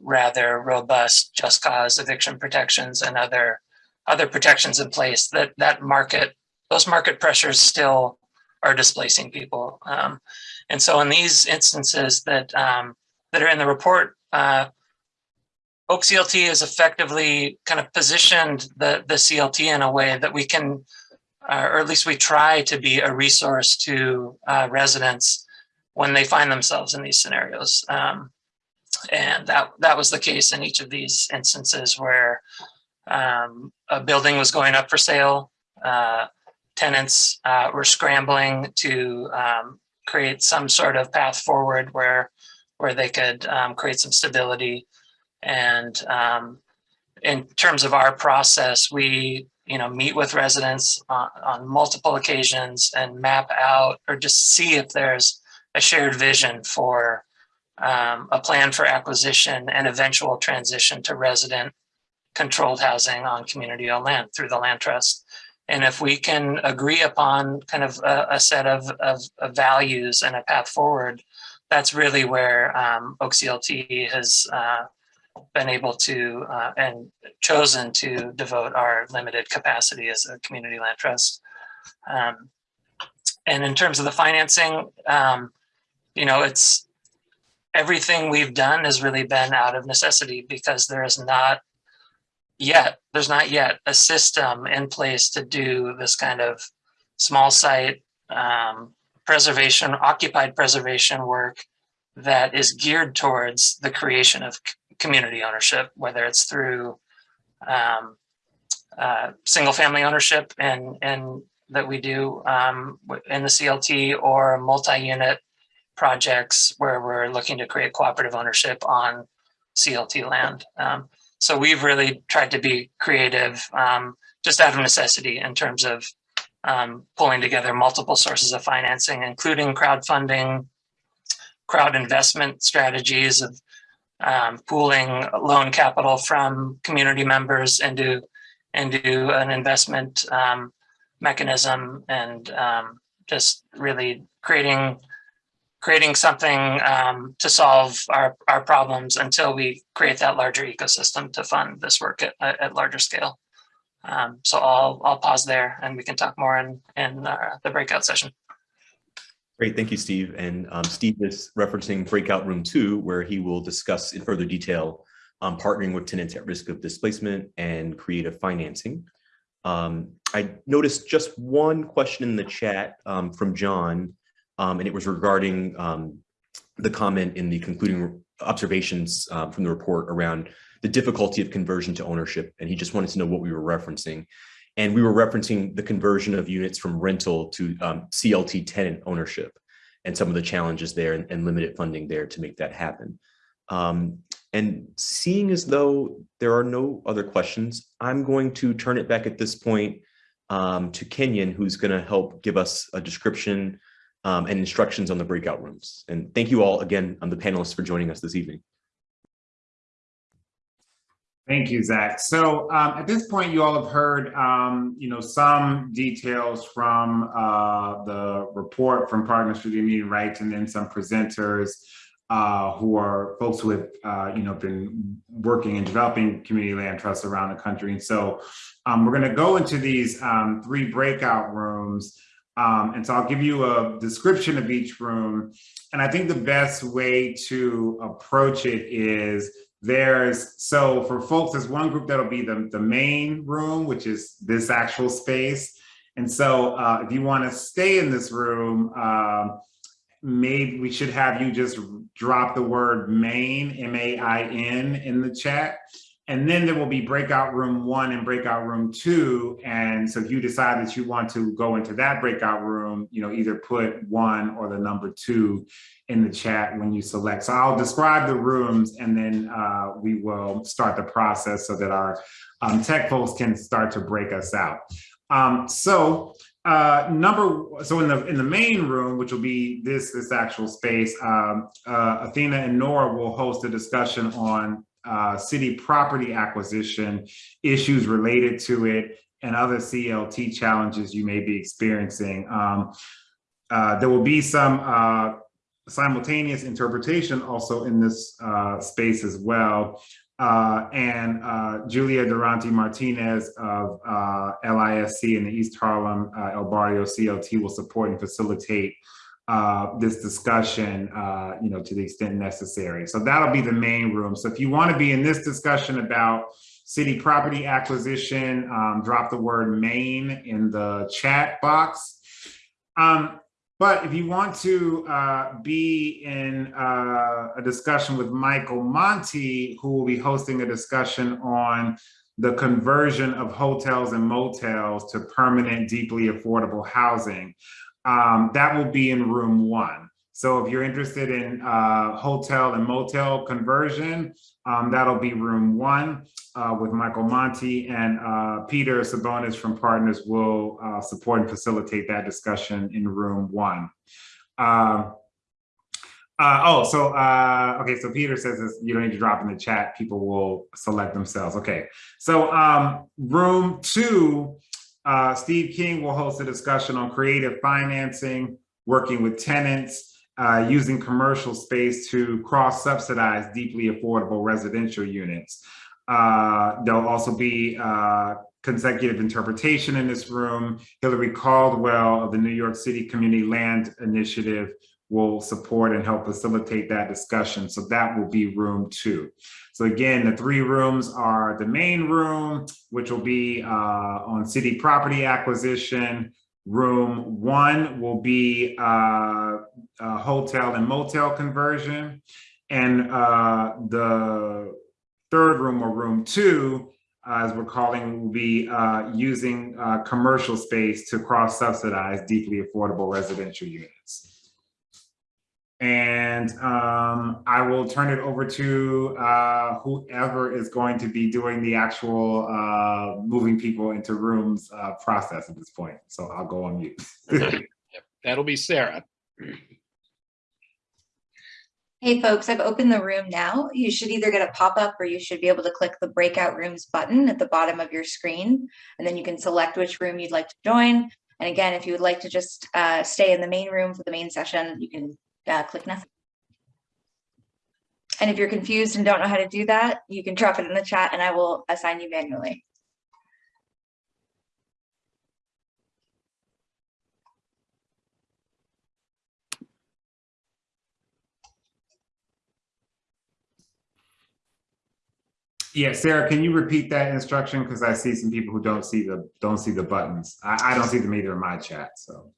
rather robust just cause eviction protections and other other protections in place. That that market those market pressures still are displacing people. Um, and so in these instances that um, that are in the report, uh, Oak CLT has effectively kind of positioned the, the CLT in a way that we can, uh, or at least we try to be a resource to uh, residents when they find themselves in these scenarios. Um, and that, that was the case in each of these instances where um, a building was going up for sale, uh, tenants uh, were scrambling to um, create some sort of path forward where where they could um, create some stability. And um, in terms of our process, we you know meet with residents on, on multiple occasions and map out or just see if there's a shared vision for um, a plan for acquisition and eventual transition to resident controlled housing on community owned land through the land trust. And if we can agree upon kind of a, a set of, of, of, values and a path forward, that's really where um, OCLT has uh, been able to uh, and chosen to devote our limited capacity as a community land trust. Um, and in terms of the financing, um, you know, it's everything we've done has really been out of necessity because there is not yet, there's not yet a system in place to do this kind of small site um, preservation, occupied preservation work that is geared towards the creation of community ownership, whether it's through um, uh, single family ownership and, and that we do um, in the CLT or multi-unit projects where we're looking to create cooperative ownership on CLT land. Um, so we've really tried to be creative, um, just out of necessity in terms of um, pulling together multiple sources of financing, including crowdfunding, crowd investment strategies of um, pooling loan capital from community members into into an investment um, mechanism, and um, just really creating creating something um, to solve our our problems until we create that larger ecosystem to fund this work at, at larger scale. Um, so I'll I'll pause there, and we can talk more in in uh, the breakout session. Great, thank you, Steve. And um, Steve is referencing breakout room two, where he will discuss in further detail um, partnering with tenants at risk of displacement and creative financing. Um, I noticed just one question in the chat um, from John, um, and it was regarding um, the comment in the concluding observations uh, from the report around the difficulty of conversion to ownership. And he just wanted to know what we were referencing. And we were referencing the conversion of units from rental to um, CLT tenant ownership and some of the challenges there and, and limited funding there to make that happen. Um, and seeing as though there are no other questions, I'm going to turn it back at this point um, to Kenyon, who's going to help give us a description um, and instructions on the breakout rooms. And thank you all again, on the panelists for joining us this evening. Thank you, Zach. So um, at this point, you all have heard, um, you know, some details from uh, the report from Partners for Immediate Rights and then some presenters uh, who are folks who have, uh, you know, been working and developing community land trusts around the country. And so um, we're going to go into these um, three breakout rooms. Um, and so I'll give you a description of each room. And I think the best way to approach it is there's, so for folks, there's one group that'll be the, the main room, which is this actual space. And so uh, if you want to stay in this room, um, maybe we should have you just drop the word main, M-A-I-N in the chat. And then there will be breakout room one and breakout room two. And so if you decide that you want to go into that breakout room, you know, either put one or the number two in the chat when you select. So I'll describe the rooms and then uh, we will start the process so that our um, tech folks can start to break us out. Um, so uh, number, so in the in the main room, which will be this this actual space, um, uh, Athena and Nora will host a discussion on uh, city property acquisition issues related to it and other CLT challenges you may be experiencing. Um, uh, there will be some uh, simultaneous interpretation also in this uh, space as well. Uh, and uh, Julia Durante Martinez of uh, LISC in the East Harlem uh, El Barrio CLT will support and facilitate uh, this discussion, you know, to the extent necessary. So that'll be the main room. So if you want to be in this discussion about city property acquisition, um, drop the word main in the chat box. Um, but if you want to uh, be in uh, a discussion with Michael Monte, who will be hosting a discussion on the conversion of hotels and motels to permanent, deeply affordable housing, um, that will be in room one. So if you're interested in uh, hotel and motel conversion, um, that'll be room one uh, with Michael Monte and uh, Peter Sabonis from Partners will uh, support and facilitate that discussion in room one. Um, uh, oh, so, uh, okay, so Peter says this, you don't need to drop in the chat, people will select themselves. Okay, so um, room two, uh, Steve King will host a discussion on creative financing, working with tenants, uh, using commercial space to cross-subsidize deeply affordable residential units. Uh, there'll also be uh, consecutive interpretation in this room. Hillary Caldwell of the New York City Community Land Initiative will support and help facilitate that discussion. So that will be room two. So again, the three rooms are the main room, which will be uh, on city property acquisition, Room one will be uh, a hotel and motel conversion. And uh, the third room or room two as we're calling, will be uh, using uh, commercial space to cross-subsidize deeply affordable residential units. And um, I will turn it over to uh, whoever is going to be doing the actual uh, moving people into rooms uh, process at this point. So I'll go on mute. That'll be Sarah. Hey folks, I've opened the room now. You should either get a pop-up or you should be able to click the breakout rooms button at the bottom of your screen. And then you can select which room you'd like to join. And again, if you would like to just uh, stay in the main room for the main session, you can uh, click nothing. And if you're confused and don't know how to do that, you can drop it in the chat and I will assign you manually. Yeah, Sarah, can you repeat that instruction? Because I see some people who don't see the, don't see the buttons. I, I don't see them either in my chat, so.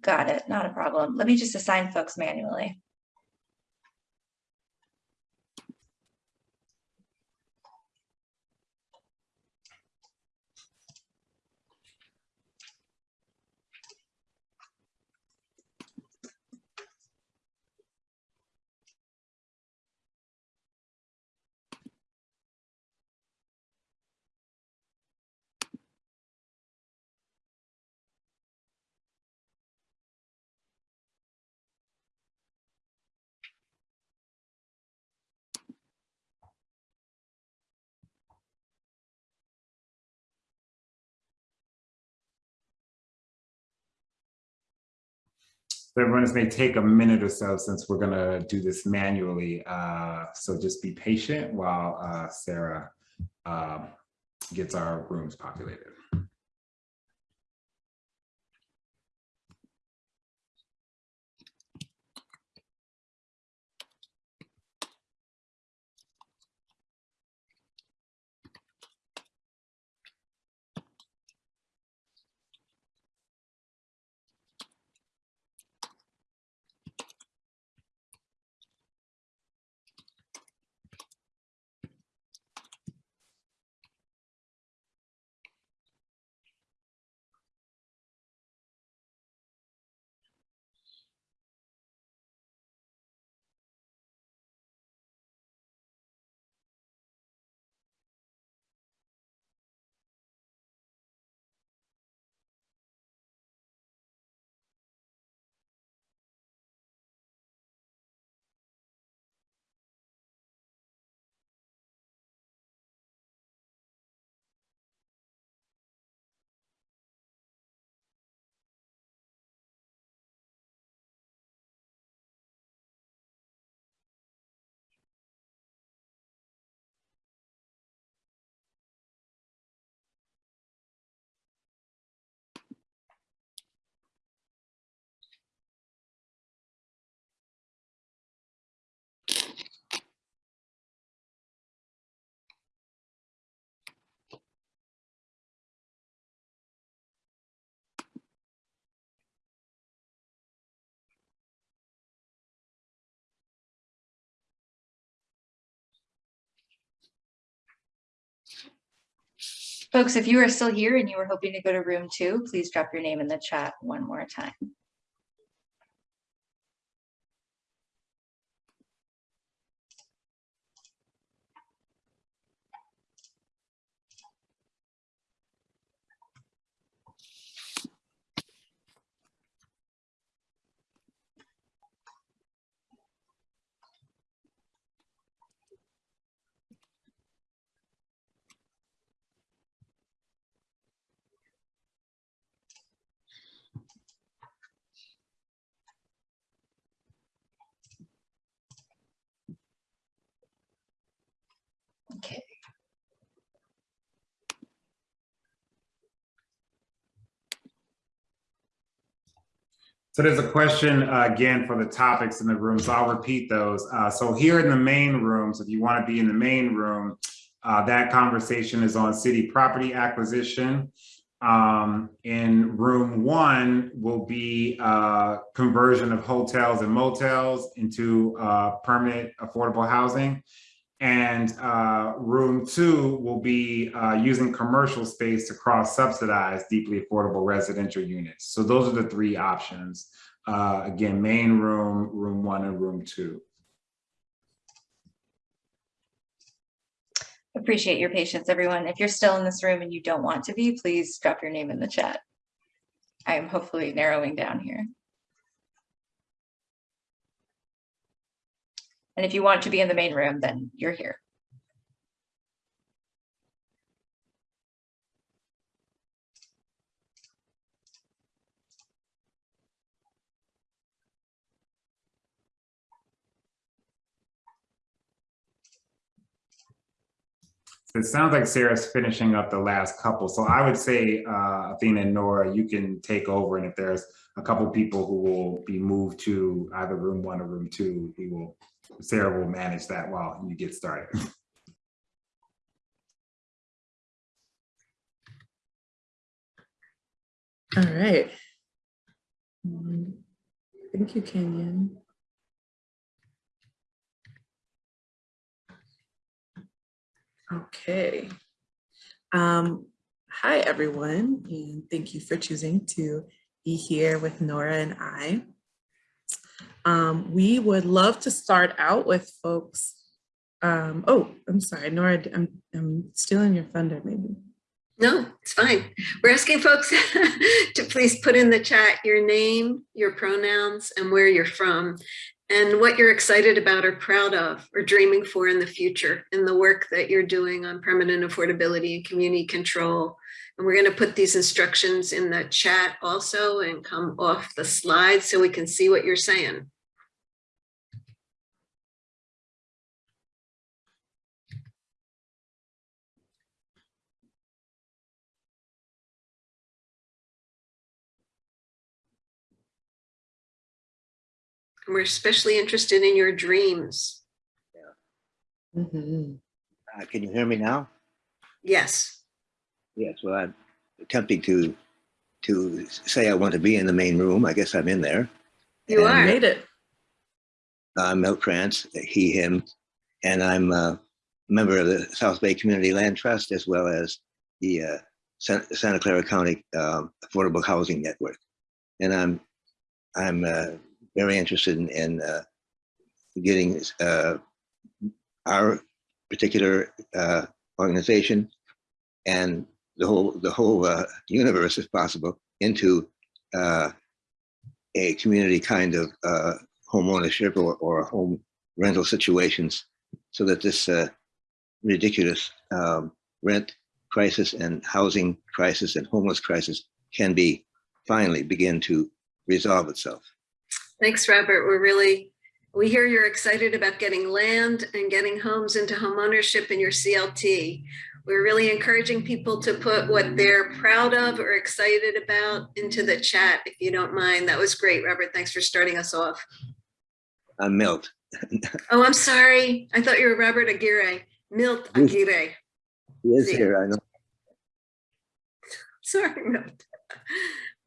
Got it, not a problem. Let me just assign folks manually. Everyone, this may take a minute or so since we're gonna do this manually. Uh, so just be patient while uh, Sarah um, gets our rooms populated. Folks, if you are still here and you were hoping to go to room two, please drop your name in the chat one more time. So there's a question uh, again for the topics in the room, so I'll repeat those. Uh, so here in the main rooms, if you want to be in the main room, uh, that conversation is on city property acquisition. Um, in room one will be uh, conversion of hotels and motels into uh, permanent affordable housing. And uh, room two will be uh, using commercial space to cross subsidize deeply affordable residential units. So those are the three options. Uh, Again, main room, room one and room two. Appreciate your patience, everyone. If you're still in this room and you don't want to be, please drop your name in the chat. I am hopefully narrowing down here. And if you want to be in the main room, then you're here. It sounds like Sarah's finishing up the last couple. So I would say, uh, Athena and Nora, you can take over. And if there's a couple people who will be moved to either room one or room two, we will, Sarah will manage that while you get started. All right. Mm, Thank you, Kenyon. Okay. Um, hi, everyone, and thank you for choosing to be here with Nora and I. Um, we would love to start out with folks. Um, oh, I'm sorry, Nora, I'm, I'm stealing your thunder, maybe. No, it's fine. We're asking folks to please put in the chat your name, your pronouns, and where you're from, and what you're excited about or proud of or dreaming for in the future in the work that you're doing on permanent affordability and community control. And we're going to put these instructions in the chat also and come off the slide so we can see what you're saying. And we're especially interested in your dreams. Mhm. Uh, Can you hear me now? Yes. Yes, well, I'm attempting to, to say I want to be in the main room. I guess I'm in there. You And, are. Made it. I'm Mel Krantz, he, him, and I'm a member of the South Bay Community Land Trust as well as the uh, Santa Clara County um, Affordable Housing Network. And I'm, I'm uh, very interested in, in uh, getting uh, our particular uh, organization and the whole, the whole uh, universe, if possible, into uh, a community kind of uh, home ownership or, or home rental situations so that this uh, ridiculous um, rent crisis and housing crisis and homeless crisis can be finally begin to resolve itself. Thanks, Robert. We're really, we hear you're excited about getting land and getting homes into home ownership in your CLT. We're really encouraging people to put what they're proud of or excited about into the chat, if you don't mind. That was great, Robert. Thanks for starting us off. I'm Milt. Oh, I'm sorry. I thought you were Robert Aguirre. Milt Yes. Aguirre. He is See. here, I know. Sorry, Milt.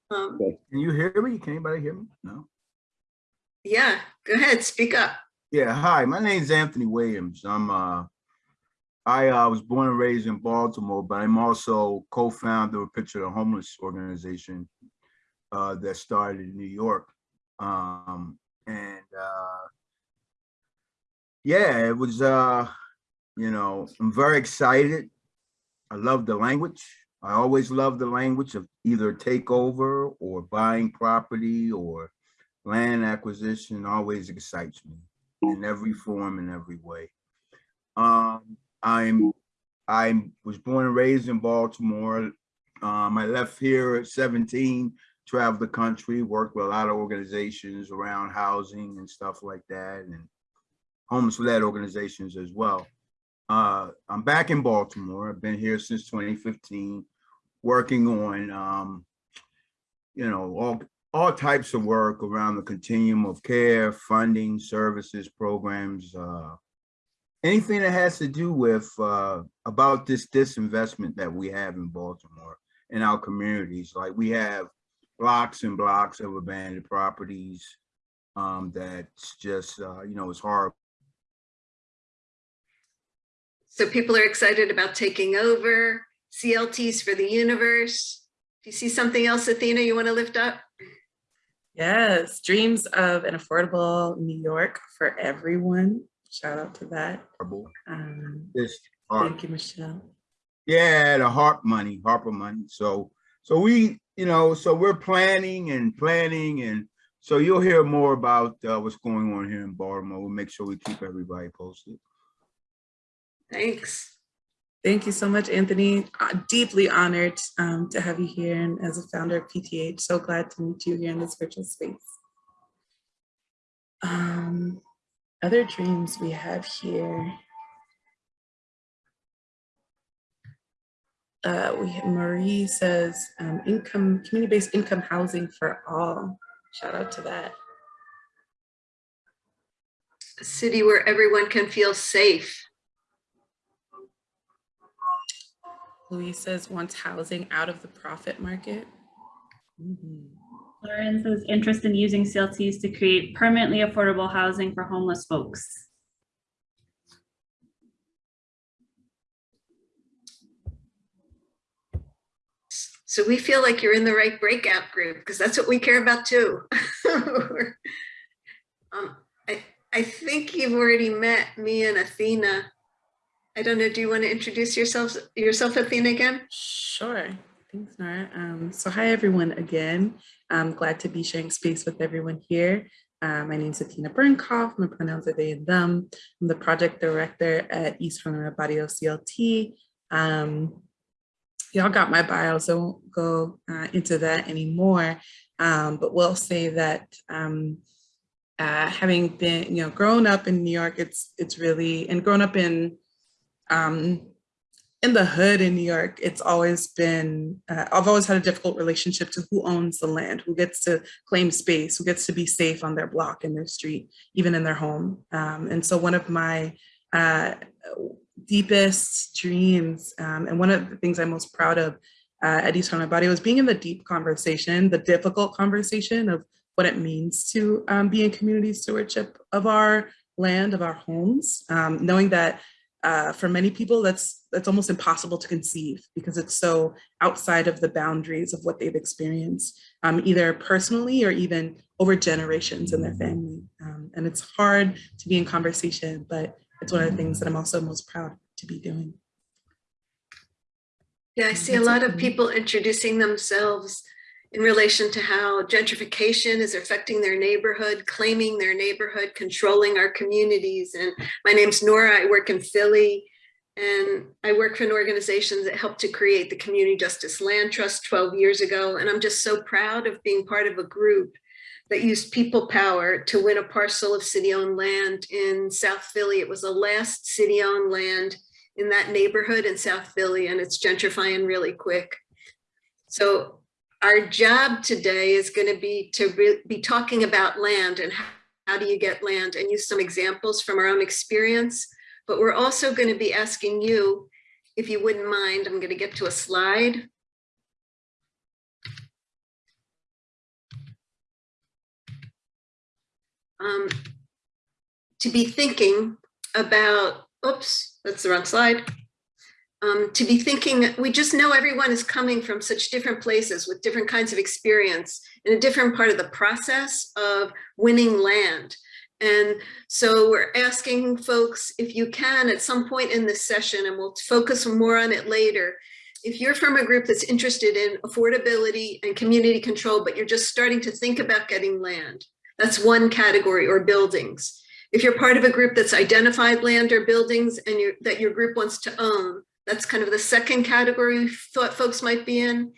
Um, Can you hear me? Can anybody hear me? No. Yeah, go ahead, speak up. Yeah, hi, my name's Anthony Williams. I'm uh I uh, was born and raised in Baltimore, but I'm also co-founder of Picture the Homeless organization uh that started in New York. Um and uh yeah, it was uh you know, I'm very excited. I love the language. I always love the language of either takeover or buying property or land acquisition always excites me in every form in every way. Um, I'm I was born and raised in Baltimore. Um, I left here at 17, traveled the country, worked with a lot of organizations around housing and stuff like that, and homeless-led organizations as well. Uh, I'm back in Baltimore. I've been here since 2015, working on, um, you know, all all types of work around the continuum of care, funding, services, programs, uh, anything that has to do with uh, about this disinvestment that we have in Baltimore in our communities. Like we have blocks and blocks of abandoned properties um, that's just, uh, you know, it's horrible. So people are excited about taking over, CLTs for the universe. Do you see something else, Athena, you want to lift up? Yes, dreams of an affordable New York for everyone. Shout out to that. Um, art. thank you, Michelle. Yeah, the HARP money, Harper money. So, so we, you know, so we're planning and planning and so you'll hear more about uh, what's going on here in Baltimore. We'll make sure we keep everybody posted. Thanks. Thank you so much, Anthony. Uh, Deeply honored um, to have you here and as a founder of PTH, so glad to meet you here in this virtual space. Um, other dreams we have here. Uh, we have Marie says um, income, community-based income housing for all. Shout out to that. A city where everyone can feel safe. Louise says wants housing out of the profit market. Mhm. Lauren says interest in using CLTs to create permanently affordable housing for homeless folks. So we feel like you're in the right breakout group because that's what we care about too. um, I, I think you've already met me and Athena. I don't know, do you want to introduce yourself, yourself Athena again? Sure. Thanks, Nora. Um, so hi, everyone, again. I'm glad to be sharing space with everyone here. Uh, my name is Athena Burnkoff. My pronouns are they and them. I'm the project director at East Harlem Barrio CLT. Um, Y'all got my bio, so I won't go uh, into that anymore. Um, but we'll say that um, uh, having been, you know, grown up in New York, it's it's really, and grown up in um, in the hood in New York, it's always been, uh, I've always had a difficult relationship to who owns the land, who gets to claim space, who gets to be safe on their block, in their street, even in their home. Um, and so one of my uh, deepest dreams, um, and one of the things I'm most proud of uh, at East Body was being in the deep conversation, the difficult conversation of what it means to um, be in community stewardship of our land, of our homes, um, knowing that uh, for many people, that's that's almost impossible to conceive because it's so outside of the boundaries of what they've experienced, um, either personally or even over generations in their family. Um, and it's hard to be in conversation, but it's one of the things that I'm also most proud to be doing. Yeah, I see a lot of people introducing themselves in relation to how gentrification is affecting their neighborhood, claiming their neighborhood, controlling our communities. And my name's Nora, I work in Philly. And I work for an organization that helped to create the Community Justice Land Trust 12 years ago. And I'm just so proud of being part of a group that used people power to win a parcel of city-owned land in South Philly. It was the last city-owned land in that neighborhood in South Philly, and it's gentrifying really quick. So our job today is going to be to be talking about land and how, how do you get land and use some examples from our own experience. But we're also going to be asking you, if you wouldn't mind, I'm going to get to a slide. Um, to be thinking about, oops, that's the wrong slide. Um, to be thinking, we just know everyone is coming from such different places with different kinds of experience in a different part of the process of winning land. And so we're asking folks, if you can, at some point in this session, and we'll focus more on it later, if you're from a group that's interested in affordability and community control, but you're just starting to think about getting land, that's one category, or buildings. If you're part of a group that's identified land or buildings and that your group wants to own, that's kind of the second category thought folks might be in.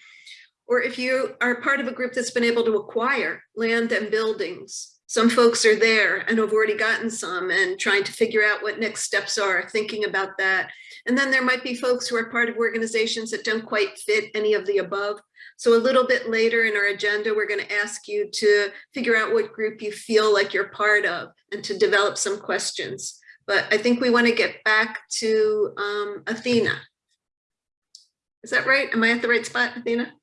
Or if you are part of a group that's been able to acquire land and buildings, some folks are there and have already gotten some and trying to figure out what next steps are, thinking about that. And then there might be folks who are part of organizations that don't quite fit any of the above. So a little bit later in our agenda, we're going to ask you to figure out what group you feel like you're part of and to develop some questions. But I think we want to get back to um, Athena. Is that right? Am I at the right spot, Athena?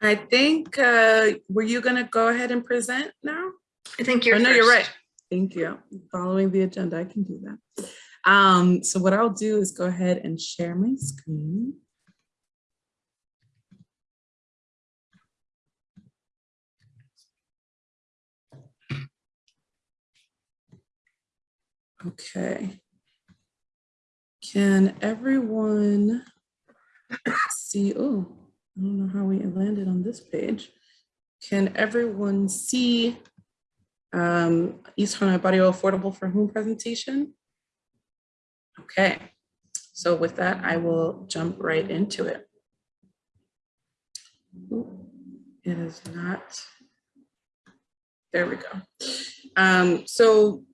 I think, uh, were you gonna go ahead and present now? I think you're Oh, no, you're right. Thank you. Following the agenda, I can do that. Um, so what I'll do is go ahead and share my screen. Okay. Can everyone see, oh, I don't know how we landed on this page. Can everyone see um, East Harlem Barrio Affordable for Whom presentation? Okay, so with that, I will jump right into it. It is not, there we go. Um, so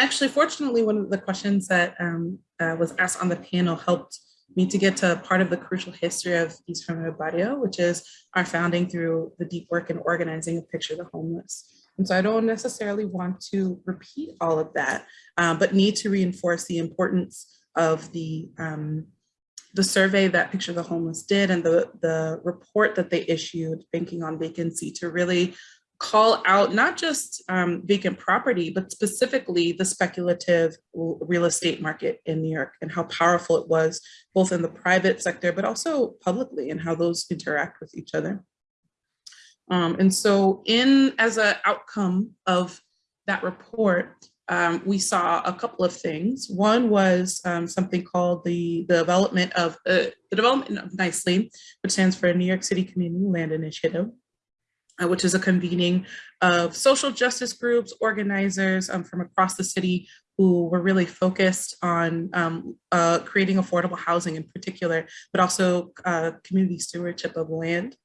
actually, fortunately, one of the questions that um, uh, was asked on the panel helped me to get to part of the crucial history of East Harlem Barrio, which is our founding through the deep work in organizing a picture the homeless. And so I don't necessarily want to repeat all of that, uh, but need to reinforce the importance of the um, the survey that Picture the Homeless did and the, the report that they issued, Banking on Vacancy, to really call out not just um, vacant property, but specifically the speculative real estate market in New York and how powerful it was, both in the private sector, but also publicly and how those interact with each other. Um, and so in as an outcome of that report, um, we saw a couple of things. One was um, something called the, the development of uh, the development of NICELY, which stands for New York City Community Land Initiative, which is a convening of social justice groups, organizers um, from across the city who were really focused on um, uh, creating affordable housing in particular, but also uh, community stewardship of land.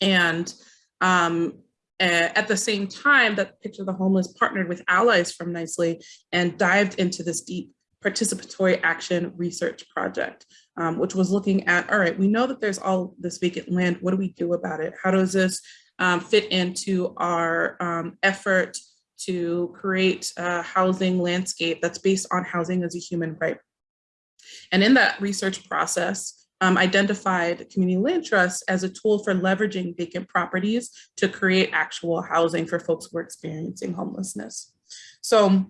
And um, at the same time that Picture of the Homeless partnered with allies from Nicely and dived into this deep participatory action research project, um, which was looking at, all right, we know that there's all this vacant land. What do we do about it? How does this um, fit into our um, effort to create a housing landscape that's based on housing as a human right? And in that research process, um, identified community land trust as a tool for leveraging vacant properties to create actual housing for folks who are experiencing homelessness. So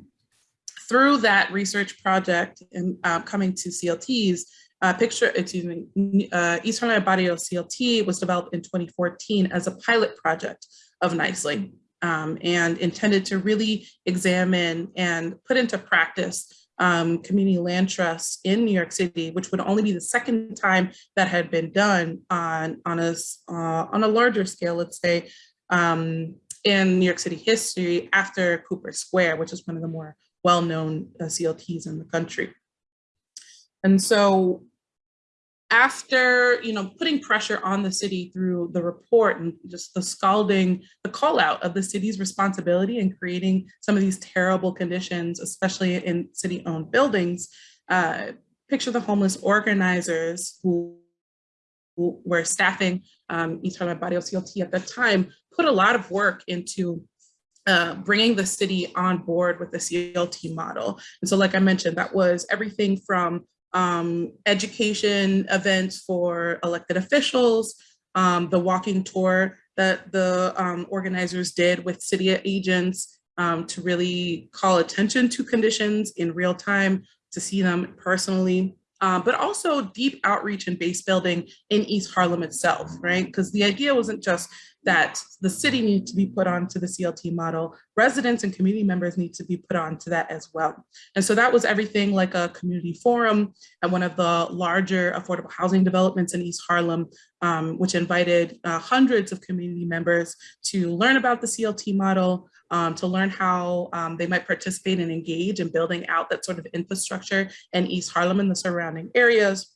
through that research project and uh, coming to CLTs, uh, picture, excuse me, uh, East Harlem Barrio CLT was developed in 2014 as a pilot project of Nicely um, and intended to really examine and put into practice um, community land trusts in New York City, which would only be the second time that had been done on, on, a, uh, on a larger scale, let's say, um, in New York City history after Cooper Square, which is one of the more well-known uh, CLTs in the country. And so after you know putting pressure on the city through the report and just the scalding the call out of the city's responsibility in creating some of these terrible conditions especially in city owned buildings uh, picture the homeless organizers who, were staffing um, Harlem Barrio CLT at the time put a lot of work into uh, bringing the city on board with the CLT model. And so like I mentioned, that was everything from um, education events for elected officials, um, the walking tour that the um, organizers did with city agents um, to really call attention to conditions in real time, to see them personally, uh, but also deep outreach and base building in East Harlem itself, right? Because the idea wasn't just that the city needed to be put onto the CLT model, residents and community members need to be put onto that as well. And so that was everything like a community forum at one of the larger affordable housing developments in East Harlem, um, which invited uh, hundreds of community members to learn about the CLT model, um, to learn how um, they might participate and engage in building out that sort of infrastructure in East Harlem and the surrounding areas.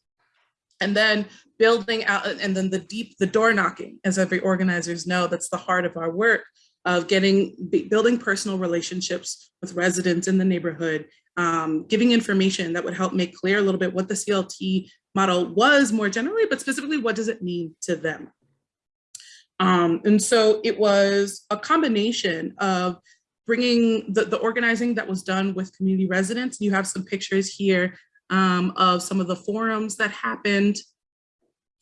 And then building out, and then the deep, the door knocking, as every organizers know, that's the heart of our work of getting, building personal relationships with residents in the neighborhood, um, giving information that would help make clear a little bit what the CLT model was more generally, but specifically what does it mean to them? Um, and so it was a combination of bringing the, the organizing that was done with community residents. You have some pictures here um, of some of the forums that happened,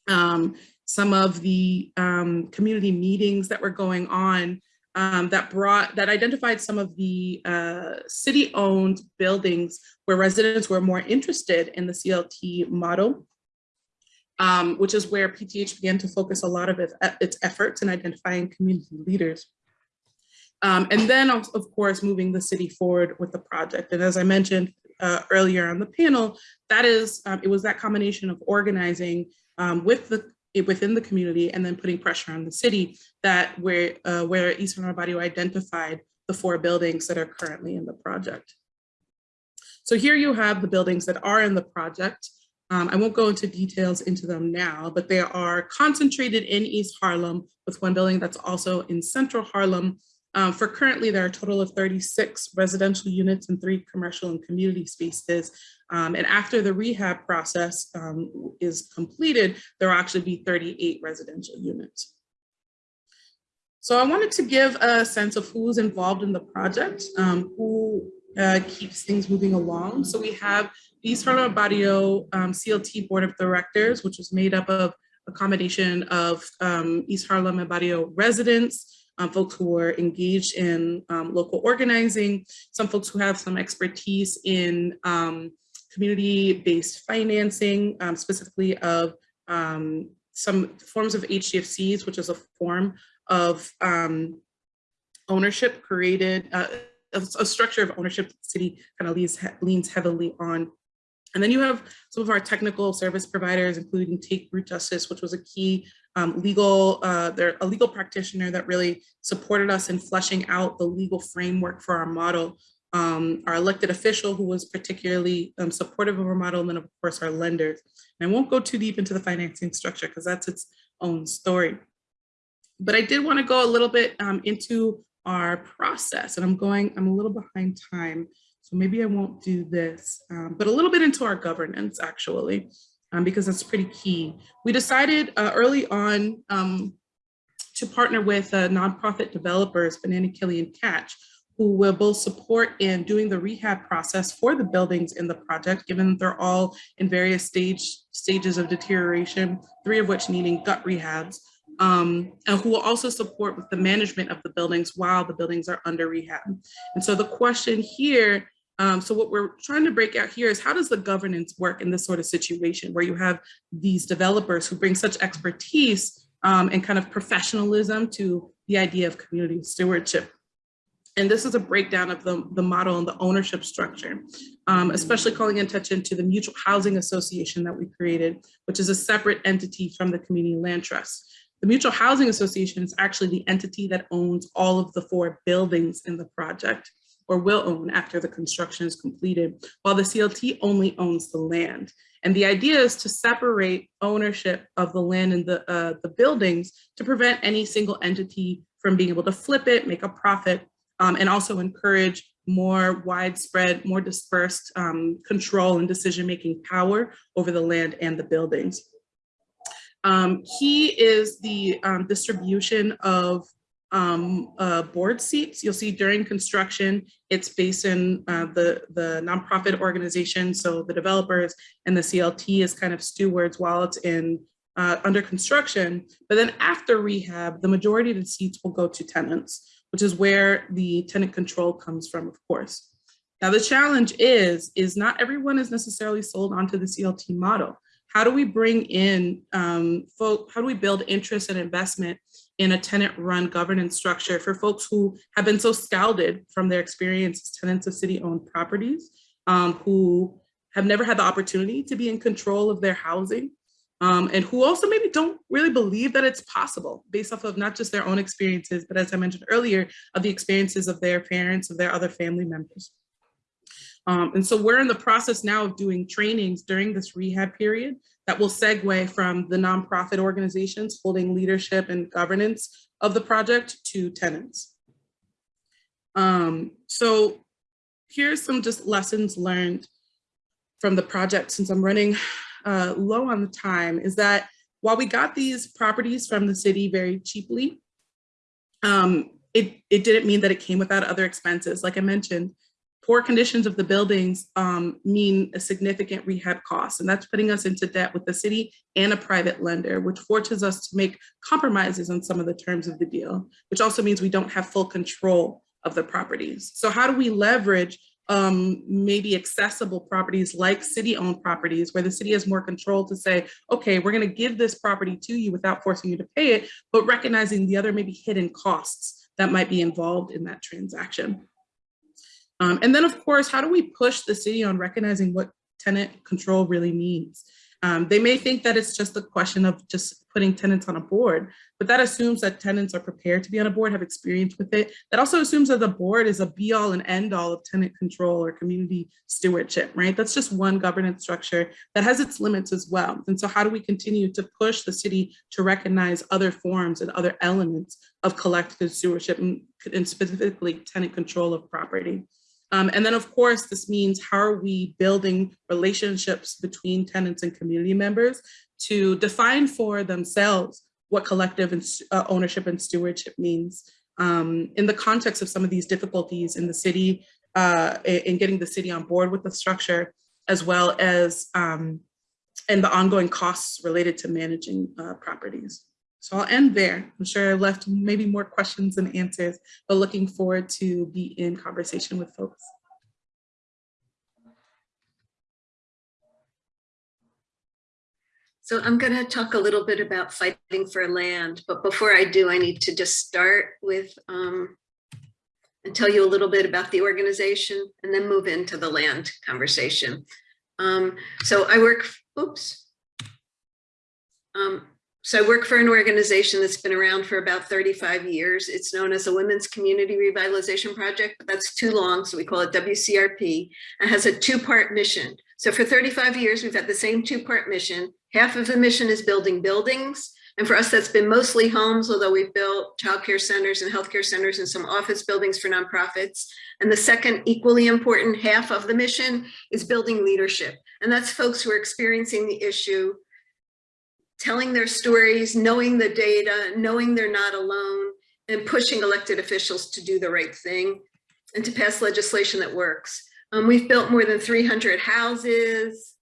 um, some of the um, community meetings that were going on, um, that brought, that identified some of the uh, city-owned buildings where residents were more interested in the CLT model, um, which is where PTH began to focus a lot of its, efforts in identifying community leaders. Um, and then, of, course, moving the city forward with the project. And as I mentioned uh, earlier on the panel, that is, um, it was that combination of organizing um, with the within the community and then putting pressure on the city that where uh, where East Harlem Barrio identified the four buildings that are currently in the project. So here you have the buildings that are in the project. Um, I won't go into details into them now, but they are concentrated in East Harlem with one building that's also in Central Harlem. Um, for currently, there are a total of 36 residential units and three commercial and community spaces. Um, and after the rehab process um, is completed, there will actually be 38 residential units. So I wanted to give a sense of who's involved in the project, um, who uh, keeps things moving along. So we have East Harlem Barrio um, CLT Board of Directors, which was made up of a combination of um, East Harlem and Barrio residents, um, folks who are engaged in um, local organizing, some folks who have some expertise in um, community-based financing, um, specifically of some forms of HDFCs, which is a form of ownership created, uh, a, a structure of ownership that the city kind of leans, leans heavily on. And then you have some of our technical service providers, including TakeRoot Justice, which was a key um, legal, uh, they're a legal practitioner that really supported us in fleshing out the legal framework for our model. Um, our elected official who was particularly um, supportive of our model, and then of course our lenders. And I won't go too deep into the financing structure because that's its own story. But I did want to go a little bit um, into our process and I'm going, I'm a little behind time. So maybe I won't do this, um, but a little bit into our governance actually, um, because that's pretty key. We decided uh, early on um, to partner with uh, nonprofit developers, Banana Kelly and Catch, who will both support in doing the rehab process for the buildings in the project, given they're all in various stage stages of deterioration, three of which needing gut rehabs, um, and who will also support with the management of the buildings while the buildings are under rehab. And so the question here, um, so what we're trying to break out here is how does the governance work in this sort of situation where you have these developers who bring such expertise um, and kind of professionalism to the idea of community stewardship. And this is a breakdown of the, the model and the ownership structure, um, especially calling attention to the Mutual Housing Association that we created, which is a separate entity from the Community Land Trust. The Mutual Housing Association is actually the entity that owns all of the four buildings in the project or will own after the construction is completed, while the CLT only owns the land. And the idea is to separate ownership of the land and the, uh, the buildings to prevent any single entity from being able to flip it, make a profit, um, and also encourage more widespread, more dispersed um, control and decision-making power over the land and the buildings. Um, key is the um, distribution of um, uh, board seats. You'll see during construction, it's based in uh, the, the nonprofit organization. So the developers and the CLT is kind of stewards while it's in uh, under construction. But then after rehab, the majority of the seats will go to tenants, which is where the tenant control comes from, of course. Now the challenge is, is not everyone is necessarily sold onto the CLT model. How do we bring in um, folk, how do we build interest and investment in a tenant run governance structure for folks who have been so scalded from their experience as tenants of city owned properties, um, who have never had the opportunity to be in control of their housing, um, and who also maybe don't really believe that it's possible based off of not just their own experiences, but as I mentioned earlier, of the experiences of their parents, of their other family members. Um, and so we're in the process now of doing trainings during this rehab period that will segue from the nonprofit organizations holding leadership and governance of the project to tenants. Um, so here's some just lessons learned from the project since I'm running uh, low on the time is that while we got these properties from the city very cheaply, um, it, it didn't mean that it came without other expenses. Like I mentioned, poor conditions of the buildings um, mean a significant rehab cost, and that's putting us into debt with the city and a private lender, which forces us to make compromises on some of the terms of the deal, which also means we don't have full control of the properties. So how do we leverage um, maybe accessible properties like city-owned properties where the city has more control to say, okay, we're gonna give this property to you without forcing you to pay it, but recognizing the other maybe hidden costs that might be involved in that transaction. Um, and then of course, how do we push the city on recognizing what tenant control really means? Um, they may think that it's just a question of just putting tenants on a board, but that assumes that tenants are prepared to be on a board, have experience with it. That also assumes that the board is a be all and end all of tenant control or community stewardship, right? That's just one governance structure that has its limits as well. And so how do we continue to push the city to recognize other forms and other elements of collective stewardship and, and specifically tenant control of property? Um, and then of course, this means how are we building relationships between tenants and community members to define for themselves what collective and uh, ownership and stewardship means um, in the context of some of these difficulties in the city, uh, in getting the city on board with the structure, as well as um, and the ongoing costs related to managing uh, properties. So I'll end there. I'm sure I left maybe more questions than answers, but looking forward to be in conversation with folks. So I'm going to talk a little bit about fighting for land, but before I do, I need to just start with um, and tell you a little bit about the organization and then move into the land conversation. Um, so I work, oops. Um, so I work for an organization that's been around for about 35 years. It's known as a Women's Community Revitalization Project, but that's too long, so we call it WCRP. It has a two-part mission. So for 35 years, we've had the same two-part mission. Half of the mission is building buildings. And for us, that's been mostly homes, although we've built childcare centers and healthcare centers and some office buildings for nonprofits. And the second equally important half of the mission is building leadership. And that's folks who are experiencing the issue, telling their stories, knowing the data, knowing they're not alone, and pushing elected officials to do the right thing and to pass legislation that works. Um, we've built more than 300 houses.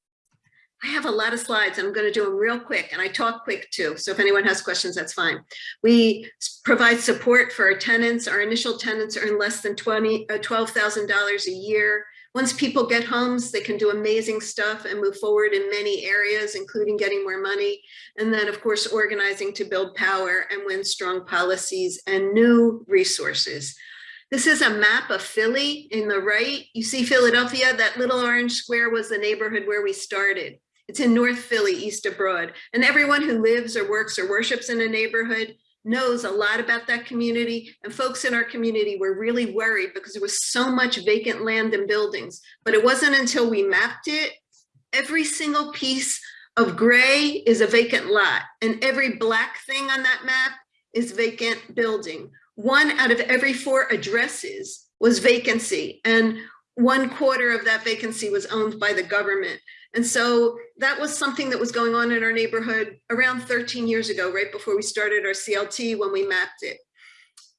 I have a lot of slides I'm going to do them real quick and I talk quick too. So if anyone has questions, that's fine. We provide support for our tenants. Our initial tenants earn less than 20, uh, $12,000 a year. Once people get homes, they can do amazing stuff and move forward in many areas, including getting more money. And then of course, organizing to build power and win strong policies and new resources. This is a map of Philly in the right. You see Philadelphia, that little orange square was the neighborhood where we started. It's in North Philly, east of Broad. And everyone who lives or works or worships in a neighborhood knows a lot about that community. And folks in our community were really worried because there was so much vacant land and buildings. But it wasn't until we mapped it, every single piece of gray is a vacant lot. And every black thing on that map is vacant building. One out of every four addresses was vacancy. And one quarter of that vacancy was owned by the government. And so that was something that was going on in our neighborhood around 13 years ago, right before we started our CLT when we mapped it.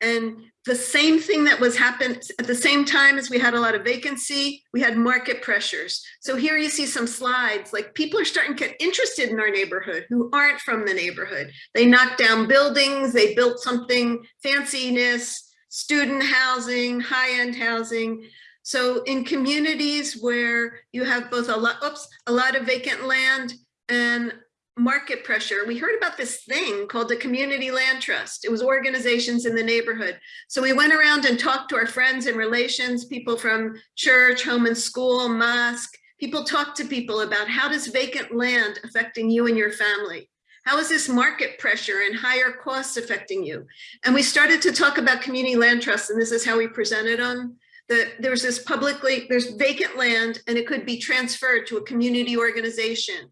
And the same thing that was happened at the same time as we had a lot of vacancy, we had market pressures. So here you see some slides, like people are starting to get interested in our neighborhood who aren't from the neighborhood. They knocked down buildings, they built something fanciness, student housing, high-end housing. So in communities where you have both a lot, oops, a lot of vacant land and market pressure, we heard about this thing called the Community Land Trust. It was organizations in the neighborhood. So we went around and talked to our friends and relations, people from church, home and school, mosque. People talked to people about how does vacant land affecting you and your family? How is this market pressure and higher costs affecting you? And we started to talk about community land trusts, and this is how we presented them that there's this publicly, there's vacant land and it could be transferred to a community organization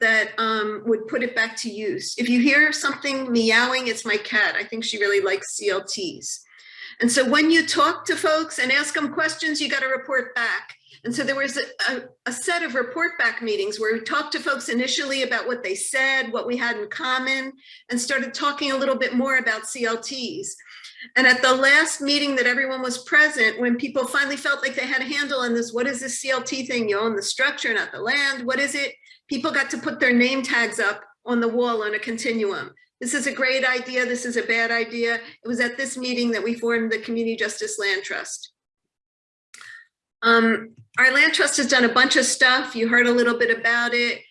that um, would put it back to use. If you hear something meowing, it's my cat. I think she really likes CLTs. And so when you talk to folks and ask them questions, you got to report back. And so there was a, a, a, set of report back meetings where we talked to folks initially about what they said, what we had in common, and started talking a little bit more about CLTs. And at the last meeting that everyone was present, when people finally felt like they had a handle on this, what is this CLT thing? You own the structure, not the land. What is it? People got to put their name tags up on the wall on a continuum. This is a great idea. This is a bad idea. It was at this meeting that we formed the Community Justice Land Trust. Um, our land trust has done a bunch of stuff. You heard a little bit about it.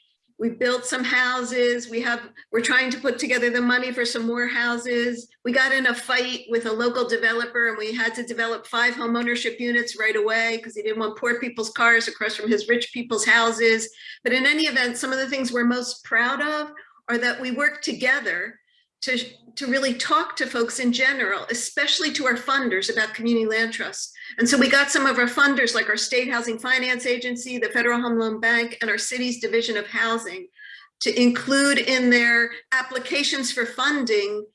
We built some houses. We have, we're trying to put together the money for some more houses. We got in a fight with a local developer and we had to develop five home ownership units right away because he didn't want poor people's cars across from his rich people's houses. But in any event, some of the things we're most proud of are that we work together to, to really talk to folks in general, especially to our funders about community land trusts. And so we got some of our funders like our State Housing Finance Agency, the Federal Home Loan Bank, and our city's Division of Housing to include in their applications for funding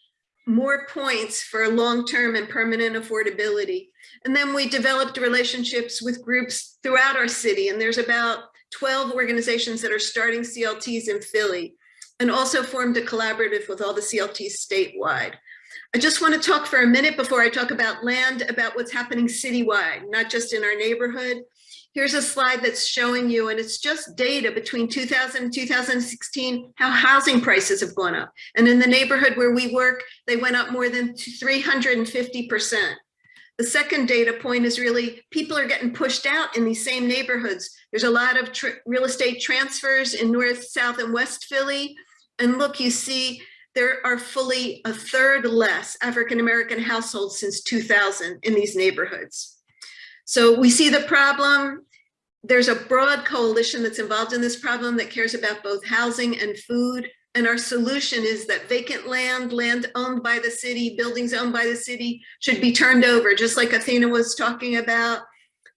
more points for long-term and permanent affordability. And then we developed relationships with groups throughout our city. And there's about 12 organizations that are starting CLTs in Philly and also formed a collaborative with all the CLTs statewide. I just want to talk for a minute before I talk about land, about what's happening citywide, not just in our neighborhood. Here's a slide that's showing you, and it's just data between 2000 and 2016, how housing prices have gone up. And in the neighborhood where we work, they went up more than 350%. The second data point is really people are getting pushed out in these same neighborhoods. There's a lot of real estate transfers in North, South, and West Philly. And look, you see there are fully a third less African-American households since 2000 in these neighborhoods. So we see the problem. There's a broad coalition that's involved in this problem that cares about both housing and food. And our solution is that vacant land, land owned by the city, buildings owned by the city should be turned over, just like Athena was talking about.